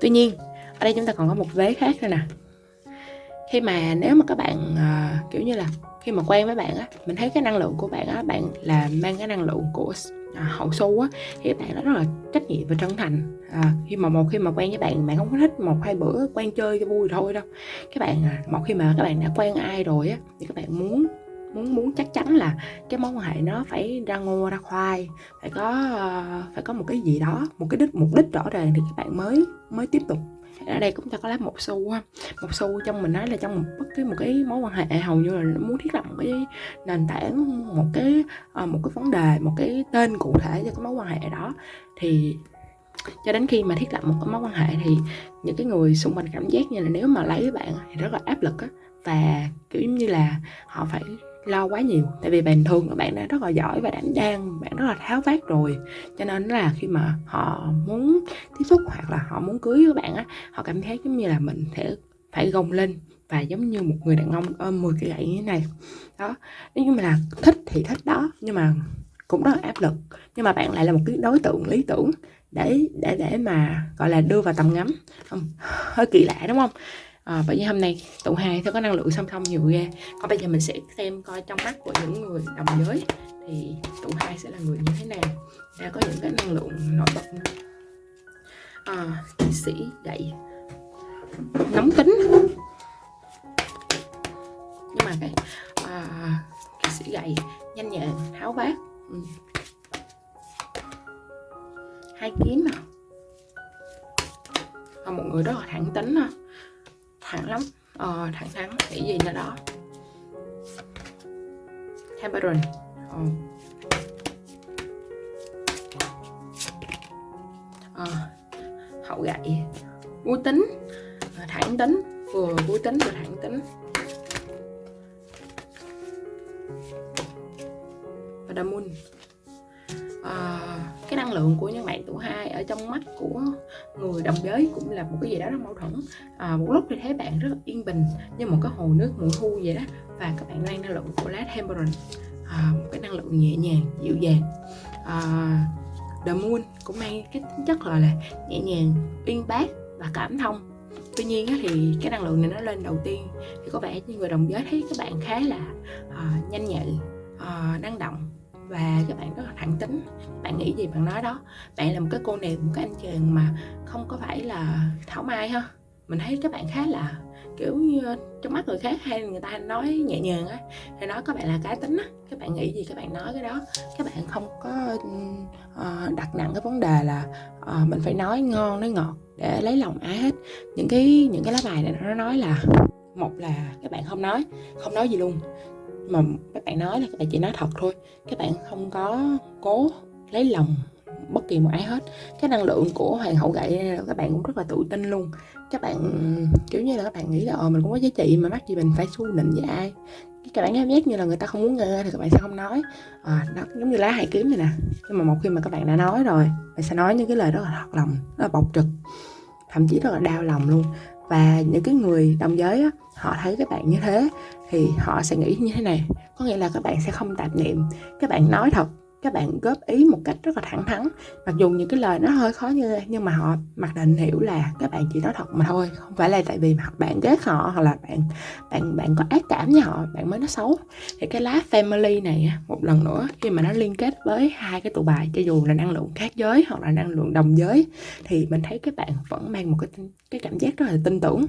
Tuy nhiên ở đây chúng ta còn có một vế khác nữa nè. Khi mà nếu mà các bạn uh, kiểu như là khi mà quen với bạn á mình thấy cái năng lượng của bạn á bạn là mang cái năng lượng của à, hậu su á thì bạn nó rất là trách nhiệm và chân thành. À, khi mà một khi mà quen với bạn bạn không có thích một hai bữa quen chơi cho vui thôi đâu. Các bạn à, một khi mà các bạn đã quen ai rồi á thì các bạn muốn muốn muốn chắc chắn là cái mối quan hệ nó phải ra ngô ra khoai, phải có ờ, phải có một cái gì đó, một cái đích, mục đích rõ ràng thì các bạn mới mới tiếp tục. Ở đây cũng ta có lấy một xu ha một xu trong mình nói là trong một bất cứ một cái mối quan hệ, hầu như là muốn thiết lập một cái nền tảng, một cái ờ, một cái vấn đề, một cái tên cụ thể cho cái mối quan hệ đó. Thì cho đến khi mà thiết lập một cái mối quan hệ thì những cái người xung quanh cảm giác như là nếu mà lấy bạn thì rất là áp lực á, và, kiểu như là họ phải lo quá nhiều. Tại vì bình thường các bạn đã rất là giỏi và đảm đang, bạn rất là tháo vát rồi. Cho nên là khi mà họ muốn tiếp xúc hoặc là họ muốn cưới với bạn á, họ cảm thấy giống như là mình sẽ phải gồng lên và giống như một người đàn ông ôm 10 cái gậy như thế này. Đó nếu như mà là thích thì thích đó, nhưng mà cũng rất là áp lực. Nhưng mà bạn lại là một cái đối tượng lý tưởng để để để mà, gọi là, đưa vào tầm ngắm. Không, hơi kỳ lạ, đúng không? À, bởi vì hôm nay tụ hai sẽ có năng lượng song song nhiều ghê. Còn bây giờ mình sẽ xem coi trong mắt của những người đồng giới thì tụ hai sẽ là người như thế nào. Đã có những cái năng lượng nổi bật nữa. Ờ, à, kỵ sĩ gậy nóng tính. Nhưng mà cái ờ, à, kỵ sĩ gậy nhanh nhẹn tháo vát. Ừ. hai kiếm à. à một người rất là thẳng tính à thẳng lắm. Ờ, thẳng thắn nghĩ gì nữa đó. Temperance ờ. Ờ, hậu gậy. Vui tính. Ờ, thẳng tính. Vừa vui tính vừa thẳng tính. Và đa Môn à, ờ cái năng lượng của những bạn tuổi hai ở trong mắt của người đồng giới cũng là một cái gì đó rất mâu thuẫn. À, một lúc thì thấy bạn rất yên bình như một cái hồ nước mùa thu vậy đó và các bạn mang năng lượng của lá temperance à, một cái năng lượng nhẹ nhàng dịu dàng. À, the moon cũng mang cái tính chất là, là nhẹ nhàng uyên bác và cảm thông. Tuy nhiên thì cái năng lượng này nó lên đầu tiên thì có vẻ như người đồng giới thấy các bạn khá là uh, nhanh nhạy uh, năng động và các bạn rất là thẳng tính. Bạn nghĩ gì bạn nói đó? Bạn là một cái cô nàng một cái anh chàng mà không có phải là thảo mai ha? Mình thấy các bạn khá là kiểu như trong mắt người khác hay người ta nói nhẹ nhàng á thì nói các bạn là cá tính á. Các bạn nghĩ gì? Các bạn nói cái đó. Các bạn không có uh, đặt nặng cái vấn đề là uh, mình phải nói ngon nói ngọt để lấy lòng ai hết. Những cái những cái lá bài này nó nói là một là các bạn không nói không nói gì luôn mà các bạn nói là các bạn chỉ nói thật thôi. Các bạn không có cố lấy lòng bất kỳ một ai hết. Cái năng lượng của hoàng hậu gậy các bạn cũng rất là tự tin luôn. Các bạn kiểu như là các bạn nghĩ là ờ mình cũng có giá trị mà mắc gì mình phải xu nịnh với ai. Các bạn cảm giác như là người ta không muốn nghe thì các bạn sẽ không nói. Ờ, à, đó giống như lá hai kiếm này nè. Nhưng mà một khi mà các bạn đã nói rồi bạn sẽ nói những cái lời rất là thật lòng rất là bộc trực thậm chí rất là đau lòng luôn. Và những cái người đồng giới á, họ thấy các bạn như thế thì họ sẽ nghĩ như thế này. Có nghĩa là các bạn sẽ không tạp niệm. Các bạn nói thật, các bạn góp ý một cách rất là thẳng thắn. Mặc dù những cái lời nó hơi khó như nhưng mà họ mặc định hiểu là các bạn chỉ nói thật mà thôi, không phải là tại vì mà bạn ghét họ hoặc là bạn bạn bạn có ác cảm với họ, bạn mới nói xấu. Thì cái lá family này một lần nữa, khi mà nó liên kết với hai cái tụ bài, cho dù là năng lượng khác giới hoặc là năng lượng đồng giới, thì mình thấy các bạn vẫn mang một cái cái cảm giác rất là tin tưởng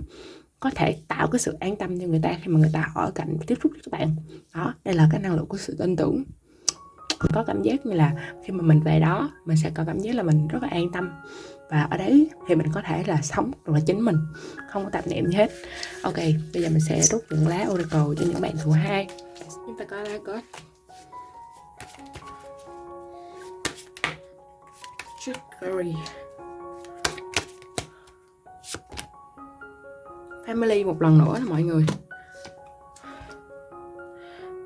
có thể tạo cái sự an tâm cho người ta khi mà người ta ở cạnh tiếp xúc với các bạn. Đó, đây là cái năng lượng của sự tin tưởng. Có cảm giác như là khi mà mình về đó, mình sẽ có cảm giác là mình rất là an tâm. Và ở đấy thì mình có thể là sống được là chính mình, không có tạp niệm gì hết. Ok, bây giờ mình sẽ rút những lá oracle cho những bạn thứ hai. Chúng ta có lá có. Trickery. Family một lần nữa là mọi người.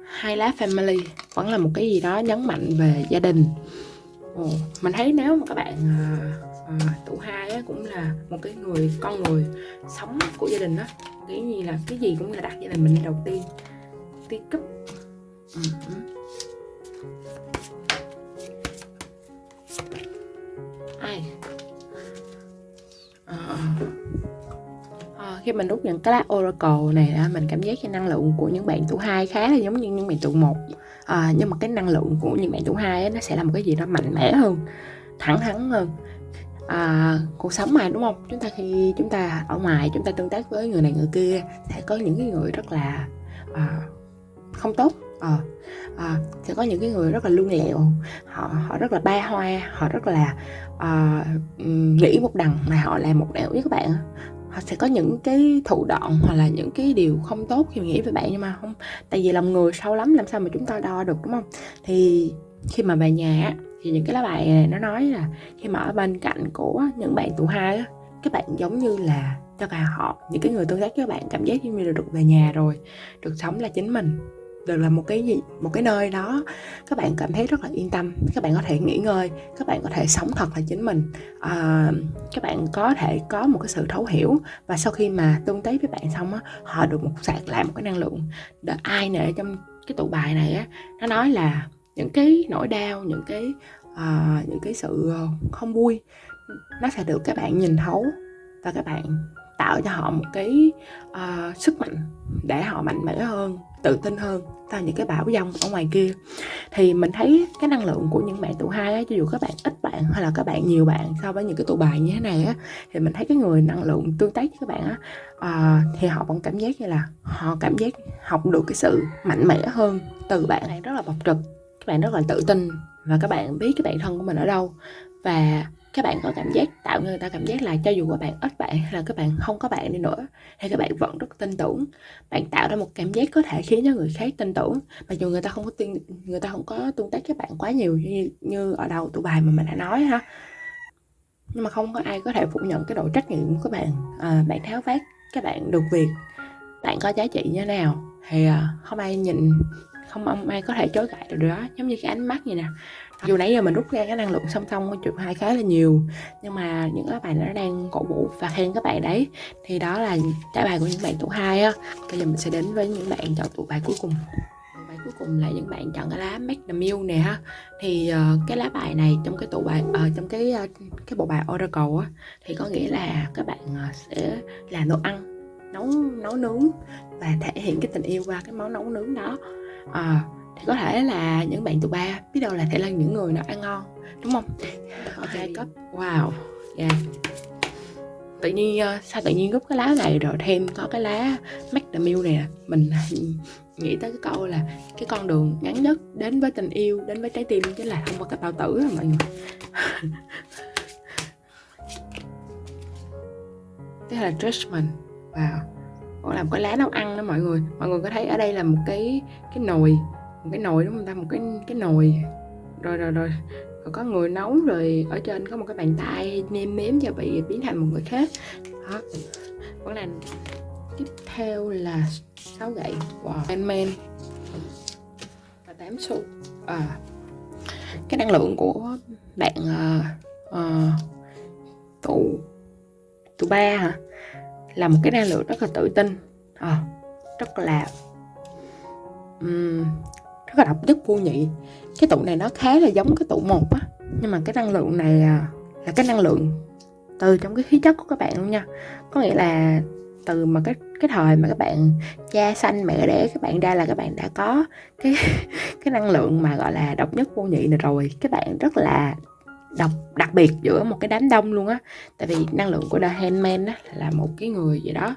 Hai lá family vẫn là một cái gì đó nhấn mạnh về gia đình. Ồ, mình thấy nếu mà các bạn à, à, tụ hai á, cũng là một cái người con người sống của gia đình đó nghĩ như là cái gì cũng là đặt gia đình mình đầu tiên tiên cấp ừ, ừ. ai? À, à khi mình rút những cái lá oracle này á, mình cảm giác cái năng lượng của những bạn tuổi hai khá là giống như những bạn tuổi một. À, nhưng mà cái năng lượng của những bạn tuổi hai á, nó sẽ là một cái gì đó mạnh mẽ hơn thẳng thắn hơn. À, cuộc sống mà đúng không? Chúng ta khi chúng ta ở ngoài chúng ta tương tác với người này người kia sẽ có những cái người rất là à, không tốt. À, à, sẽ có những cái người rất là lương lẹo. Họ họ rất là ba hoa họ rất là à, nghĩ một đằng mà họ làm một nẻo với các bạn họ sẽ có những cái thủ đoạn hoặc là những cái điều không tốt khi mà nghĩ về bạn nhưng mà không, tại vì lòng người sâu lắm, làm sao mà chúng ta đo được, đúng không? Thì khi mà về nhà thì những cái lá bài này nó nói là khi mà ở bên cạnh của những bạn tụ hai á, các bạn giống như là cho cả họ, những cái người tương tác với các bạn cảm giác như là được về nhà rồi, được sống là chính mình đều là một cái gì một cái nơi đó các bạn cảm thấy rất là yên tâm các bạn có thể nghỉ ngơi các bạn có thể sống thật là chính mình. À, các bạn có thể có một cái sự thấu hiểu và sau khi mà tương tác với bạn xong á họ được một sạc lại một cái năng lượng. Để ai nè trong cái tụ bài này á nó nói là những cái nỗi đau những cái uh, những cái sự ờ, không vui nó sẽ được các bạn nhìn thấu và các bạn tạo cho họ một cái uh, sức mạnh để họ mạnh mẽ hơn tự tin hơn sau những cái bão dông ở ngoài kia. Thì mình thấy cái năng lượng của những bạn tụ hai á cho dù các bạn ít bạn hay là các bạn nhiều bạn so với những cái tụ bài như thế này á thì mình thấy cái người năng lượng tương tác với các bạn á à, thì họ vẫn cảm giác như là họ cảm giác học được cái sự mạnh mẽ hơn từ bạn. Này rất là bộc trực các bạn rất là tự tin và các bạn biết cái bản thân của mình ở đâu. Và các bạn có cảm giác tạo người ta cảm giác là cho dù các bạn ít bạn hay là các bạn không có bạn đi nữa thì các bạn vẫn rất tin tưởng bạn tạo ra một cảm giác có thể khiến cho người khác tin tưởng. Mặc dù người ta không có tin người ta không có tương tác với bạn quá nhiều như, như ở đầu tụ bài mà mình đã nói ha. Nhưng mà không có ai có thể phủ nhận cái độ trách nhiệm của các bạn à, bạn tháo vát các bạn được việc. Bạn có giá trị như thế nào thì à, không ai nhìn không ai có thể chối cãi được đó. Giống như cái ánh mắt như nè dù nãy giờ mình rút ra cái năng lượng song song của chụp hai khá là nhiều nhưng mà những các bạn nó đang cổ vũ và khen các bạn đấy. Thì đó là trả bài của những bạn tụ hai á. Bây giờ mình sẽ đến với những bạn chọn tụ bài cuối cùng. Bài cuối cùng là những bạn chọn cái lá Make the Meal nè ha. Thì uh, cái lá bài này trong cái tủ bài uh, trong cái uh, cái bộ bài Oracle á thì có nghĩa là các bạn uh, sẽ làm đồ ăn nấu nấu nướng và thể hiện cái tình yêu qua cái món nấu nướng đó. Uh, thì có thể là những bạn tụ ba biết đâu là thể là những người nào ăn ngon đúng không? Ok cấp wow yeah tự nhiên sao tự nhiên gấp cái lá này rồi thêm có cái lá meal này mình nghĩ tới cái câu là cái con đường ngắn nhất đến với tình yêu đến với trái tim chính là thông qua cái bao tử rồi mọi người. Thế là judgment. Wow. Còn làm cái lá nấu ăn đó mọi người. Mọi người có thấy ở đây là một cái cái nồi một cái nồi đúng không ta? Một cái cái nồi. Rồi rồi rồi. Rồi có người nấu rồi ở trên có một cái bàn tay nêm nếm cho bị biến thành một người khác. Đó. Vẫn là tiếp theo là sáu gậy. Wow man và tám xu. À cái năng lượng của bạn à, à, tụ tụ ba hả? Là một cái năng lượng rất là tự tin. À, rất là um, rất là độc nhất vô nhị. Cái tụ này nó khá là giống cái tụ một á. Nhưng mà cái năng lượng này à, là cái năng lượng từ trong cái khí chất của các bạn luôn nha. Có nghĩa là từ mà cái cái thời mà các bạn cha sanh mẹ đẻ các bạn ra là các bạn đã có cái cái năng lượng mà gọi là độc nhất vô nhị này rồi. Các bạn rất là độc đặc biệt giữa một cái đám đông luôn á. Tại vì năng lượng của The Handman á là một cái người gì đó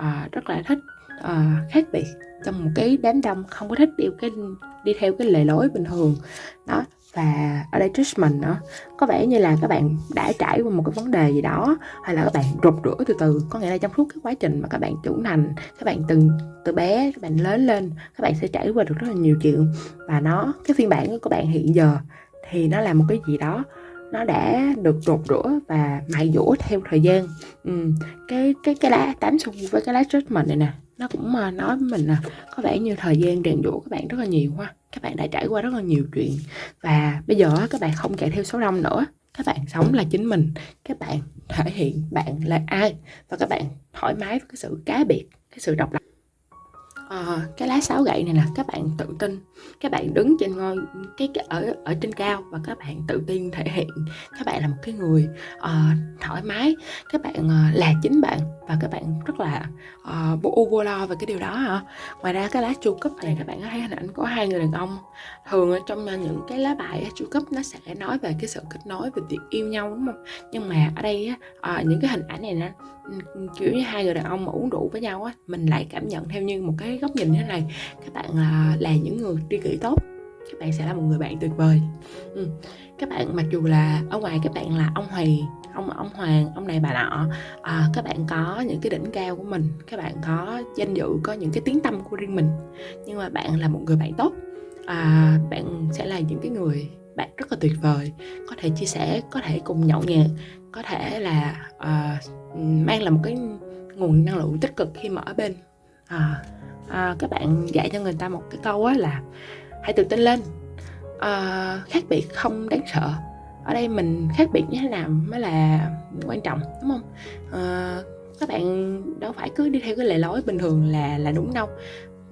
uh, rất là thích uh, khác biệt trong một cái đám đông không có thích đi cái, đi theo cái lề lối bình thường, đó. Và ở đây judgment nữa có vẻ như là các bạn đã trải qua một cái vấn đề gì đó, hay là các bạn rụt rửa từ từ. Có nghĩa là trong suốt cái quá trình mà các bạn trưởng thành, các bạn từng, từ bé các bạn lớn lên, các bạn sẽ trải qua được rất là nhiều chuyện. Và nó, cái phiên bản của bạn hiện giờ thì nó là một cái gì đó, nó đã được rụt rửa và mài dũa theo thời gian. Ừ. cái cái cái lá, tám xu với cái lá judgment này nè nó cũng mà nói với mình là có vẻ như thời gian rèn dũa các bạn rất là nhiều ha. Các bạn đã trải qua rất là nhiều chuyện. Và bây giờ các bạn không chạy theo số đông nữa. Các bạn sống là chính mình. Các bạn thể hiện bạn là ai. Và các bạn thoải mái với cái sự cá biệt cái sự độc lập. À, cái lá sáu gậy này là các bạn tự tin các bạn đứng trên ngôi cái, cái ở ở trên cao và các bạn tự tin thể hiện. Các bạn là một cái người uh, thoải mái. Các bạn uh, là chính bạn và các bạn rất là uh, vô vô lo về cái điều đó hả? Ngoài ra cái lá chu cấp này các bạn có thấy hình ảnh có hai người đàn ông. Thường ở trong những cái lá bài chu cấp nó sẽ nói về cái sự kết nối về việc yêu nhau đúng không? Nhưng mà ở đây uh, những cái hình ảnh này nó kiểu như hai người đàn ông mà uống rượu với nhau á mình lại cảm nhận theo như một cái góc nhìn thế này. Các bạn là là những người tri kỷ tốt. Các bạn sẽ là một người bạn tuyệt vời. Ừ. các bạn mặc dù là ở ngoài các bạn là ông hoàng ông ông hoàng ông này bà nọ à, các bạn có những cái đỉnh cao của mình các bạn có danh dự có những cái tiếng tâm của riêng mình. Nhưng mà bạn là một người bạn tốt. À, bạn sẽ là những cái người bạn rất là tuyệt vời. Có thể chia sẻ có thể cùng nhậu nhẹt có thể là uh, mang là một cái nguồn năng lượng tích cực khi mà ở bên. À, à, các bạn dạy cho người ta một cái câu á là hãy tự tin lên. À, khác biệt không đáng sợ. Ở đây mình khác biệt như thế nào mới là quan trọng đúng không? À, các bạn đâu phải cứ đi theo cái lề lối bình thường là là đúng đâu.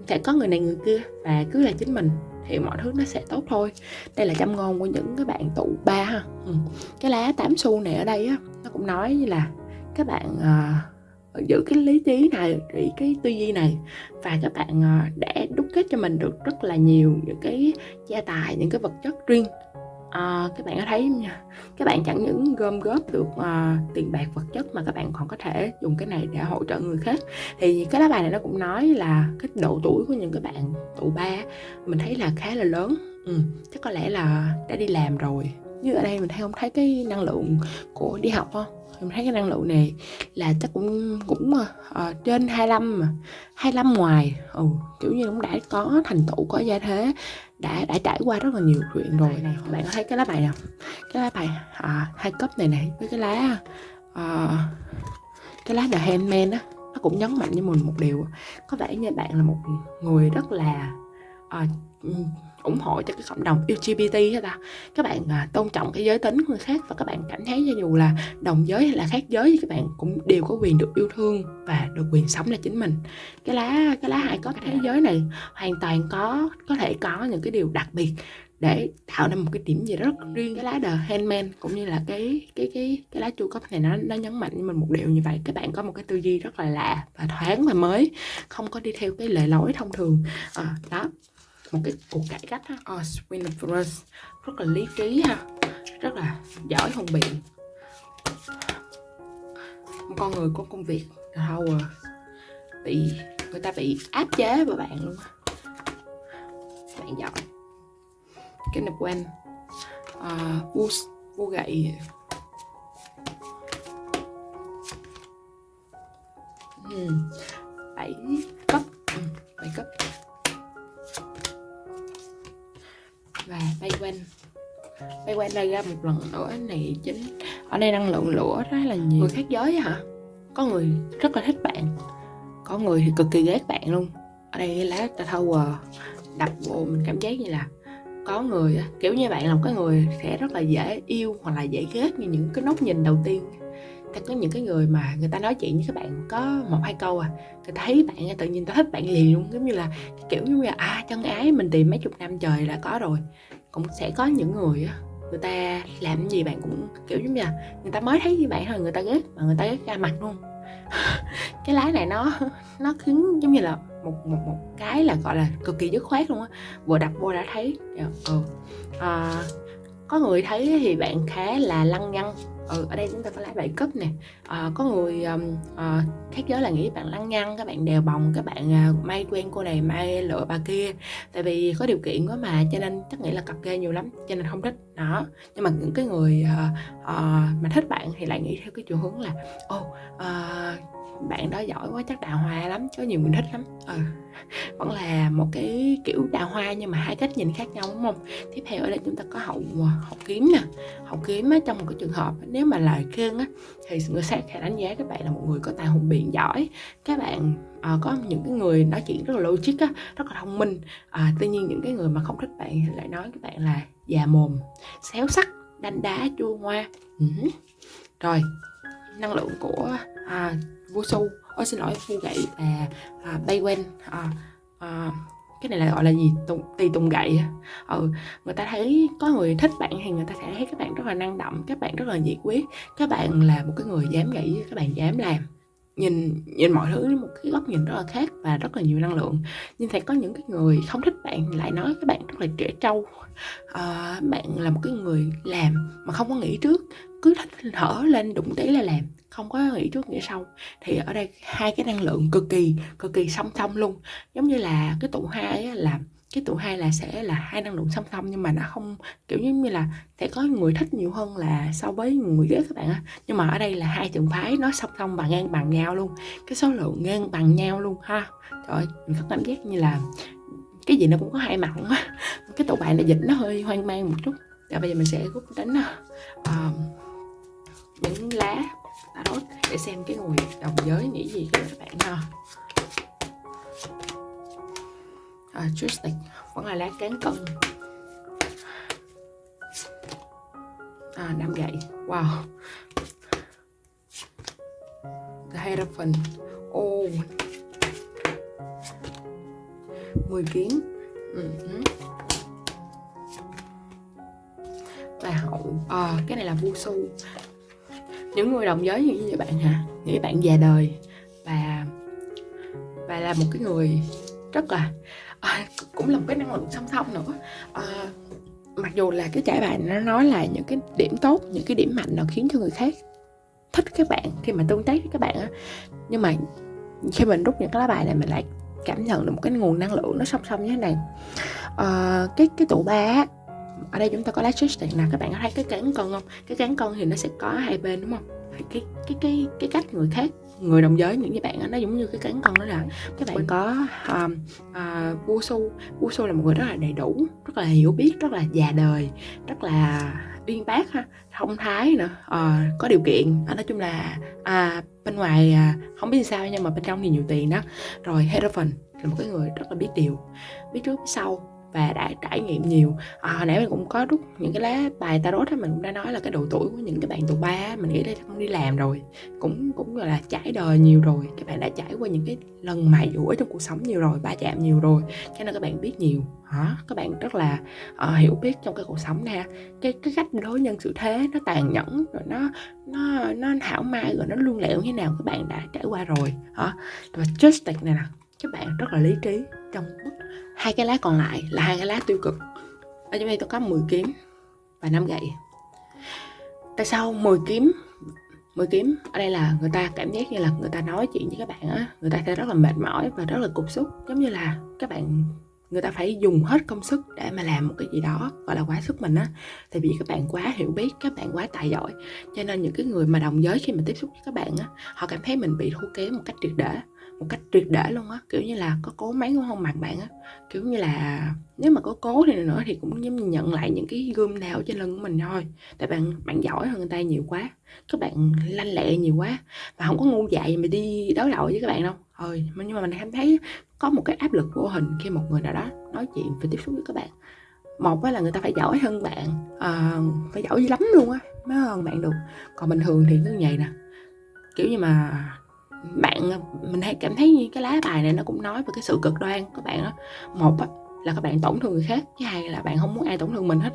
Sẽ có người này người kia và cứ là chính mình thì mọi thứ nó sẽ tốt thôi. Đây là châm ngôn của những cái bạn tụ ba ha. Ừ. cái lá tám xu này ở đây á nó cũng nói như là các bạn uh, giữ cái lý trí này cái tư duy này. Và các bạn ờ, đã đúc kết cho mình được rất là nhiều những cái gia tài những cái vật chất riêng. À, các bạn có thấy nha? Các bạn chẳng những gom góp được à, tiền bạc vật chất mà các bạn còn có thể dùng cái này để hỗ trợ người khác. Thì cái lá bài này nó cũng nói là cái độ tuổi của những cái bạn tụ ba mình thấy là khá là lớn. Ừ, chắc có lẽ là đã đi làm rồi. Như ở đây mình thấy không thấy cái năng lượng của đi học không? Mình thấy cái năng lượng này là chắc cũng cũng uh, trên 25 mà 25 ngoài. Ừ, kiểu như cũng đã có thành tựu có gia thế đã đã trải qua rất là nhiều chuyện rồi này bạn có thấy cái lá bài nào? Cái lá bài à, hai cấp này này với cái lá à, cái lá The Handman á nó cũng nhấn mạnh với mình một điều. Có vẻ như bạn là một người rất là à, ủng hộ cho cái cộng đồng LGBT hết ta các bạn à, tôn trọng cái giới tính của người khác và các bạn cảm thấy cho dù là đồng giới hay là khác giới thì các bạn cũng đều có quyền được yêu thương và được quyền sống là chính mình. Cái lá cái lá hai có cái thế giới này hoàn toàn có có thể có những cái điều đặc biệt để tạo nên một cái điểm gì đó rất riêng cái lá The Handman cũng như là cái cái cái cái lá chu cấp này nó nó nhấn mạnh với mình một điều như vậy. Các bạn có một cái tư duy rất là lạ và thoáng và mới không có đi theo cái lề lối thông thường. À, đó một cái cuộc cải cách ha oh, ờ, Swinfrus rất là lý trí ha. Rất là giỏi hùng biện. Một con người có công việc thâu à, bị người ta bị áp chế và bạn luôn bạn giỏi. Cái nệp quen. Ờ, à, bu bu gậy. Ừ. Bảy cấp. Ừ, bảy cấp. Và bay quanh. Bay quanh đây ra một lần nữa này chính. Ở đây năng lượng lửa rất là nhiều. Người khác giới hả? Có người rất là thích bạn. Có người thì cực kỳ ghét bạn luôn. Ở đây cái lá ta thâu đập vô mình cảm giác như là có người kiểu như bạn là một cái người sẽ rất là dễ yêu hoặc là dễ ghét như những cái nốt nhìn đầu tiên ta có những cái người mà người ta nói chuyện với các bạn có một hai câu à người ta thấy bạn tự nhiên ta thích bạn liền luôn giống như là kiểu như là à chân ái mình tìm mấy chục năm trời là có rồi. Cũng sẽ có những người á người ta làm gì bạn cũng kiểu giống như là người ta mới thấy như bạn thôi người ta ghét mà người ta ghét ra mặt luôn. Cái lái này nó nó khiến giống như là một một một cái là gọi là cực kỳ dứt khoát luôn á vừa đập vô đã thấy. Dạ, ừ. à, có người thấy thì bạn khá là lăng nhăng ừ, ở đây chúng ta có lá bảy cấp nè. À, có người um, à, khác giới là nghĩ bạn lăng nhăng các bạn đèo bồng các bạn à, may quen cô này may lựa bà kia. Tại vì có điều kiện quá mà cho nên chắc nghĩ là cặp kê nhiều lắm cho nên không thích. Đó nhưng mà những cái người à, à, mà thích bạn thì lại nghĩ theo cái chiều hướng là ô oh, à, bạn đó giỏi quá chắc đào hoa lắm có nhiều người thích lắm. Ừ. vẫn là một cái kiểu đào hoa nhưng mà hai cách nhìn khác nhau đúng không? Tiếp theo ở đây chúng ta có hậu ờ, hậu kiếm nè. Hậu kiếm á, trong một cái trường hợp nếu mà lời khen á thì người khác sẽ đánh giá các bạn là một người có tài hùng biện giỏi. Các bạn à, có những cái người nói chuyện rất là logic á rất là thông minh. À, tuy nhiên những cái người mà không thích bạn lại nói các bạn là già mồm xéo sắc đanh đá chua ngoa. Ừ. rồi năng lượng của à, vô su ôi xin lỗi phu gậy. À, à, bay quen à, à, cái này là gọi là gì? Tùng, tì tùng gậy ừ, người ta thấy có người thích bạn thì người ta sẽ thấy các bạn rất là năng động các bạn rất là nhiệt quyết các bạn là một cái người dám nghĩ các bạn dám làm. Nhìn nhìn mọi thứ một cái góc nhìn rất là khác và rất là nhiều năng lượng. Nhưng sẽ có những cái người không thích bạn lại nói các bạn rất là trẻ trâu. À, bạn là một cái người làm mà không có nghĩ trước. Cứ thích hở lên đụng tí là làm không có nghĩ trước nghĩ sau thì ở đây hai cái năng lượng cực kỳ cực kỳ song song luôn. Giống như là cái tụ hai là cái tụ hai là sẽ là hai năng lượng song song nhưng mà nó không kiểu giống như là sẽ có người thích nhiều hơn là so với người ghét các bạn á. Nhưng mà ở đây là hai trường phái nó song song và ngang bằng nhau luôn. Cái số lượng ngang bằng nhau luôn ha. Trời ơi mình có cảm giác như là cái gì nó cũng có hai mặt á. Cái tụ bài này dịch nó hơi hoang mang một chút. Và bây giờ mình sẽ rút đánh uh, ờ, những lá tarot để xem cái người đồng giới nghĩ gì các bạn ha. À, Tristic vẫn là lá cán cân. À, năm gậy wow. The Hierophant ô oh. 10 kiến. Ừ. và hậu à, cái này là vu su những người đồng giới như bạn hả? Nghĩ bạn già đời. Và và là một cái người rất là à, cũng là một cái năng lượng song song nữa. À, mặc dù là cái trải bài nó nói là những cái điểm tốt những cái điểm mạnh nào khiến cho người khác thích các bạn khi mà tương tác với các bạn á. Nhưng mà khi mình rút những cái lá bài này mình lại cảm nhận được một cái nguồn năng lượng nó song song như thế này. À, cái cái tụ ba ở đây chúng ta có lá này nè các bạn có thấy cái cán con không? Cái cán con thì nó sẽ có hai bên đúng không? Cái cái cái cái cách người khác người đồng giới những cái bạn nó giống như cái cán con đó là các bạn có um, uh, vua su. Vua su là một người rất là đầy đủ rất là hiểu biết rất là già đời rất là uyên bác ha thông thái nữa uh, ờ, có điều kiện. À, nói chung là à, bên ngoài à, không biết sao nhưng mà bên trong thì nhiều tiền đó. Rồi Hierophant là một cái người rất là biết điều biết trước biết sau và đã trải nghiệm nhiều. À, hồi nãy mình cũng có rút những cái lá bài tarot á mình cũng đã nói là cái độ tuổi của những cái bạn tụ ba mình nghĩ đây là không đi làm rồi cũng cũng gọi là trải đời nhiều rồi các bạn đã trải qua những cái lần mài dũa trong cuộc sống nhiều rồi ba chạm nhiều rồi cho nên các bạn biết nhiều. Hả? Các bạn rất là uh, hiểu biết trong cái cuộc sống nè cái cái cách đối nhân xử thế nó tàn nhẫn rồi nó nó nó hảo mai rồi nó luôn lẹo như nào các bạn đã trải qua rồi. Hả? Và justice này nè các bạn rất là lý trí trong bất hai cái lá còn lại là hai cái lá tiêu cực. Ở trong đây tôi có 10 kiếm và 5 gậy. Tại sao 10 kiếm 10 kiếm? Ở đây là người ta cảm giác như là người ta nói chuyện với các bạn á. Người ta sẽ rất là mệt mỏi và rất là cục xúc. Giống như là các bạn, người ta phải dùng hết công sức để mà làm một cái gì đó gọi là quá sức mình á. Tại vì các bạn quá hiểu biết, các bạn quá tài giỏi. Cho nên những cái người mà đồng giới khi mà tiếp xúc với các bạn á, họ cảm thấy mình bị thua kém một cách triệt để một cách tuyệt để luôn á. Kiểu như là có cố mấy cũng không bằng bạn á kiểu như là nếu mà có cố thì nữa thì cũng giống như nhận lại những cái gươm đao trên lưng của mình thôi. Tại bạn bạn giỏi hơn người ta nhiều quá các bạn lanh lẹ nhiều quá và không có ngu dại mà đi đối đầu với các bạn đâu. Thôi nhưng mà mình cảm thấy có một cái áp lực vô hình khi một người nào đó nói chuyện và tiếp xúc với các bạn. Một là người ta phải giỏi hơn bạn à, phải giỏi lắm luôn á mới hơn bạn được. Còn bình thường thì cứ vậy nè. Kiểu như mà bạn ờ, mình hay cảm thấy như cái lá bài này nó cũng nói về cái sự cực đoan các bạn đó. Một á, là các bạn tổn thương người khác cái hai là bạn không muốn ai tổn thương mình hết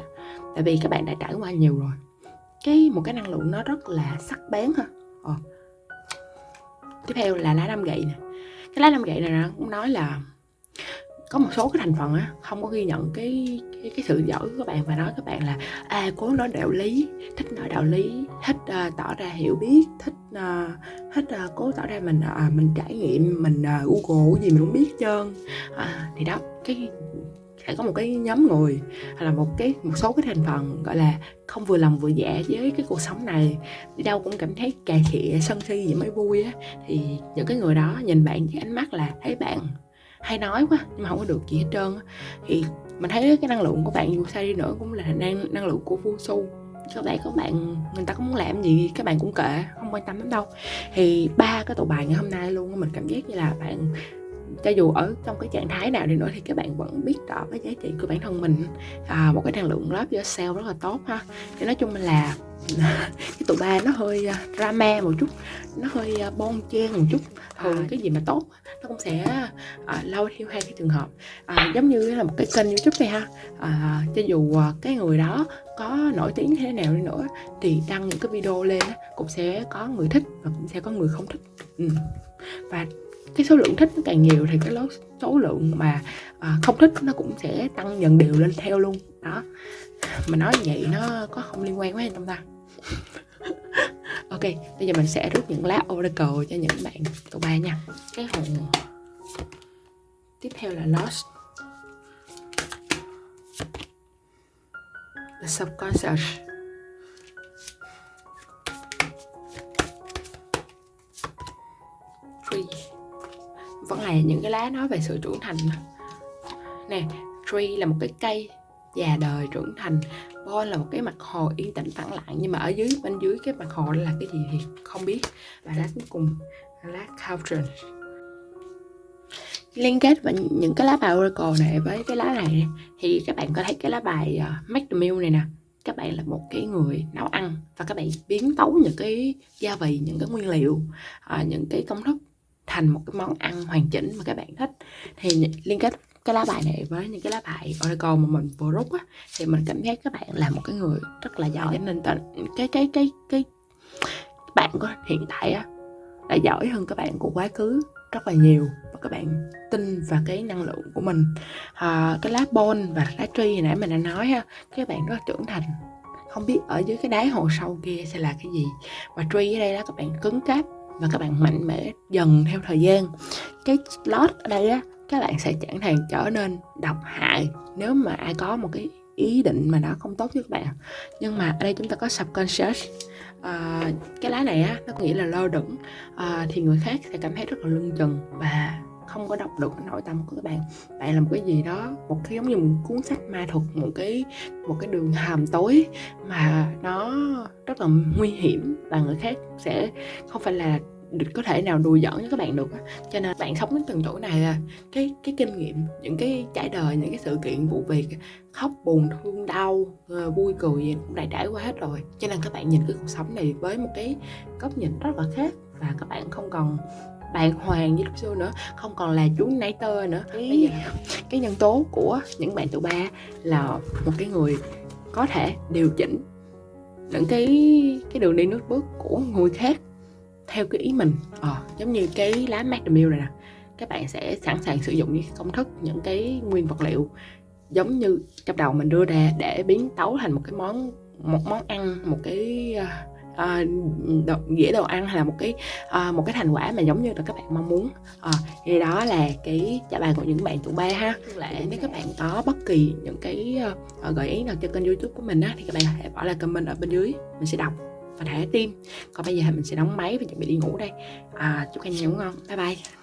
tại vì các bạn đã trải qua nhiều rồi. Cái một cái năng lượng nó rất là sắc bén ha. Ờ. tiếp theo là lá năm gậy nè. Cái lá năm gậy này nó cũng nói là có một số cái thành phần á không có ghi nhận cái cái, cái sự giỏi của các bạn và nói các bạn là à cố nói đạo lý thích nói đạo lý thích uh, tỏ ra hiểu biết thích uh, thích uh, cố tỏ ra mình uh, mình trải nghiệm mình uh, google gì mình cũng biết trơn. À, thì đó cái sẽ có một cái nhóm người hay là một cái một số cái thành phần gọi là không vừa lòng vừa dạ với cái cuộc sống này đi đâu cũng cảm thấy cà khịa sân si gì mới vui á. Thì những cái người đó nhìn bạn với ánh mắt là thấy bạn hay nói quá, nhưng mà không có được gì hết trơn thì mình thấy cái năng lượng của bạn dù sao đi nữa cũng là năng năng lượng của vu su các bạn các bạn, người ta có muốn làm gì? Các bạn cũng kệ, không quan tâm lắm đâu. Thì ba cái tụ bài ngày hôm nay luôn mình cảm giác như là bạn cho dù ở trong cái trạng thái nào đi nữa thì các bạn vẫn biết rõ cái giá trị của bản thân mình à, một cái năng lượng love yourself rất là tốt ha thì nói chung là cái tụ ba nó hơi uh, drama một chút nó hơi uh, bon chen một chút thường à. cái gì mà tốt nó cũng sẽ uh, lâu theo hai cái trường hợp uh, giống như là một cái kênh youtube này ha uh, cho dù uh, cái người đó có nổi tiếng thế nào đi nữa thì đăng những cái video lên cũng sẽ có người thích và cũng sẽ có người không thích ừ. và cái số lượng thích nó càng nhiều thì cái số lượng mà à, không thích nó cũng sẽ tăng dần đều lên theo luôn. Đó. Mà nói vậy nó có không liên quan quá không ta? Ok bây giờ mình sẽ rút những lá oracle cho những bạn tụ ba nha. Cái hồn tiếp theo là lost. The subconscious. Vẫn là những cái lá nói về sự trưởng thành nè tree là một cái cây già đời trưởng thành Ball là một cái mặt hồ yên tĩnh phẳng lặng nhưng mà ở dưới bên dưới cái mặt hồ là cái gì thì không biết. Và lá cuối cùng là lá cauldron. Liên kết với những cái lá bài oracle này với cái lá này thì các bạn có thấy cái lá bài uh, make the meal này nè các bạn là một cái người nấu ăn và các bạn biến tấu những cái gia vị những cái nguyên liệu uh, những cái công thức thành một cái món ăn hoàn chỉnh mà các bạn thích. Thì liên kết cái lá bài này với những cái lá bài Oracle mà mình vừa rút á thì mình cảm thấy các bạn là một cái người rất là giỏi. Nên cái cái cái cái cái bạn của hiện tại á là giỏi hơn các bạn của quá khứ rất là nhiều. Và các bạn tin vào cái năng lượng của mình. À, cái lá bon và lá tree hồi nãy mình đã nói ha các bạn rất là trưởng thành. Không biết ở dưới cái đáy hồ sâu kia sẽ là cái gì. Và tree ở đây là các bạn cứng cáp và các bạn mạnh mẽ dần theo thời gian. Cái lót ở đây á các bạn sẽ chẳng thành trở nên độc hại nếu mà ai có một cái ý định mà nó không tốt với các bạn. Nhưng mà ở đây chúng ta có subconscious. À, cái lá này á nó có nghĩa là lơ đửng. À, thì người khác sẽ cảm thấy rất là lưng chừng và không có đọc được nội tâm của các bạn. Bạn là một cái gì đó, một cái giống như một cuốn sách ma thuật, một cái một cái đường hầm tối mà nó rất là nguy hiểm và người khác sẽ không phải là có thể nào đùa giỡn với các bạn được cho nên bạn sống đến từng tuổi này là cái cái kinh nghiệm, những cái trải đời, những cái sự kiện vụ việc, khóc, buồn, thương, đau ờ, vui, cười gì cũng đã trải qua hết rồi. Cho nên các bạn nhìn cái cuộc sống này với một cái góc nhìn rất là khác và các bạn không còn bàng hoàng như lúc xưa nữa không còn là chú nãy tơ nữa. Giờ cái nhân tố của những bạn tụ ba là một cái người có thể điều chỉnh những cái cái đường đi nước bước của người khác theo cái ý mình. Ờ, giống như cái lá macadamia này nè các bạn sẽ sẵn sàng sử dụng những công thức những cái nguyên vật liệu giống như trong đầu mình đưa ra để biến tấu thành một cái món một món ăn một cái uh, đồ, dĩa đồ ăn hay là một cái uh, một cái thành quả mà giống như là các bạn mong muốn. Uh, thì đó là cái trả bài của những bạn tụ ba ha. Lại nếu các bạn có bất kỳ những cái uh, gợi ý nào cho kênh youtube của mình á thì các bạn hãy bỏ lại comment ở bên dưới. Mình sẽ đọc và thả tim còn bây giờ mình sẽ đóng máy và chuẩn bị đi ngủ đây. À, chúc anh ngủ ngon. Bye bye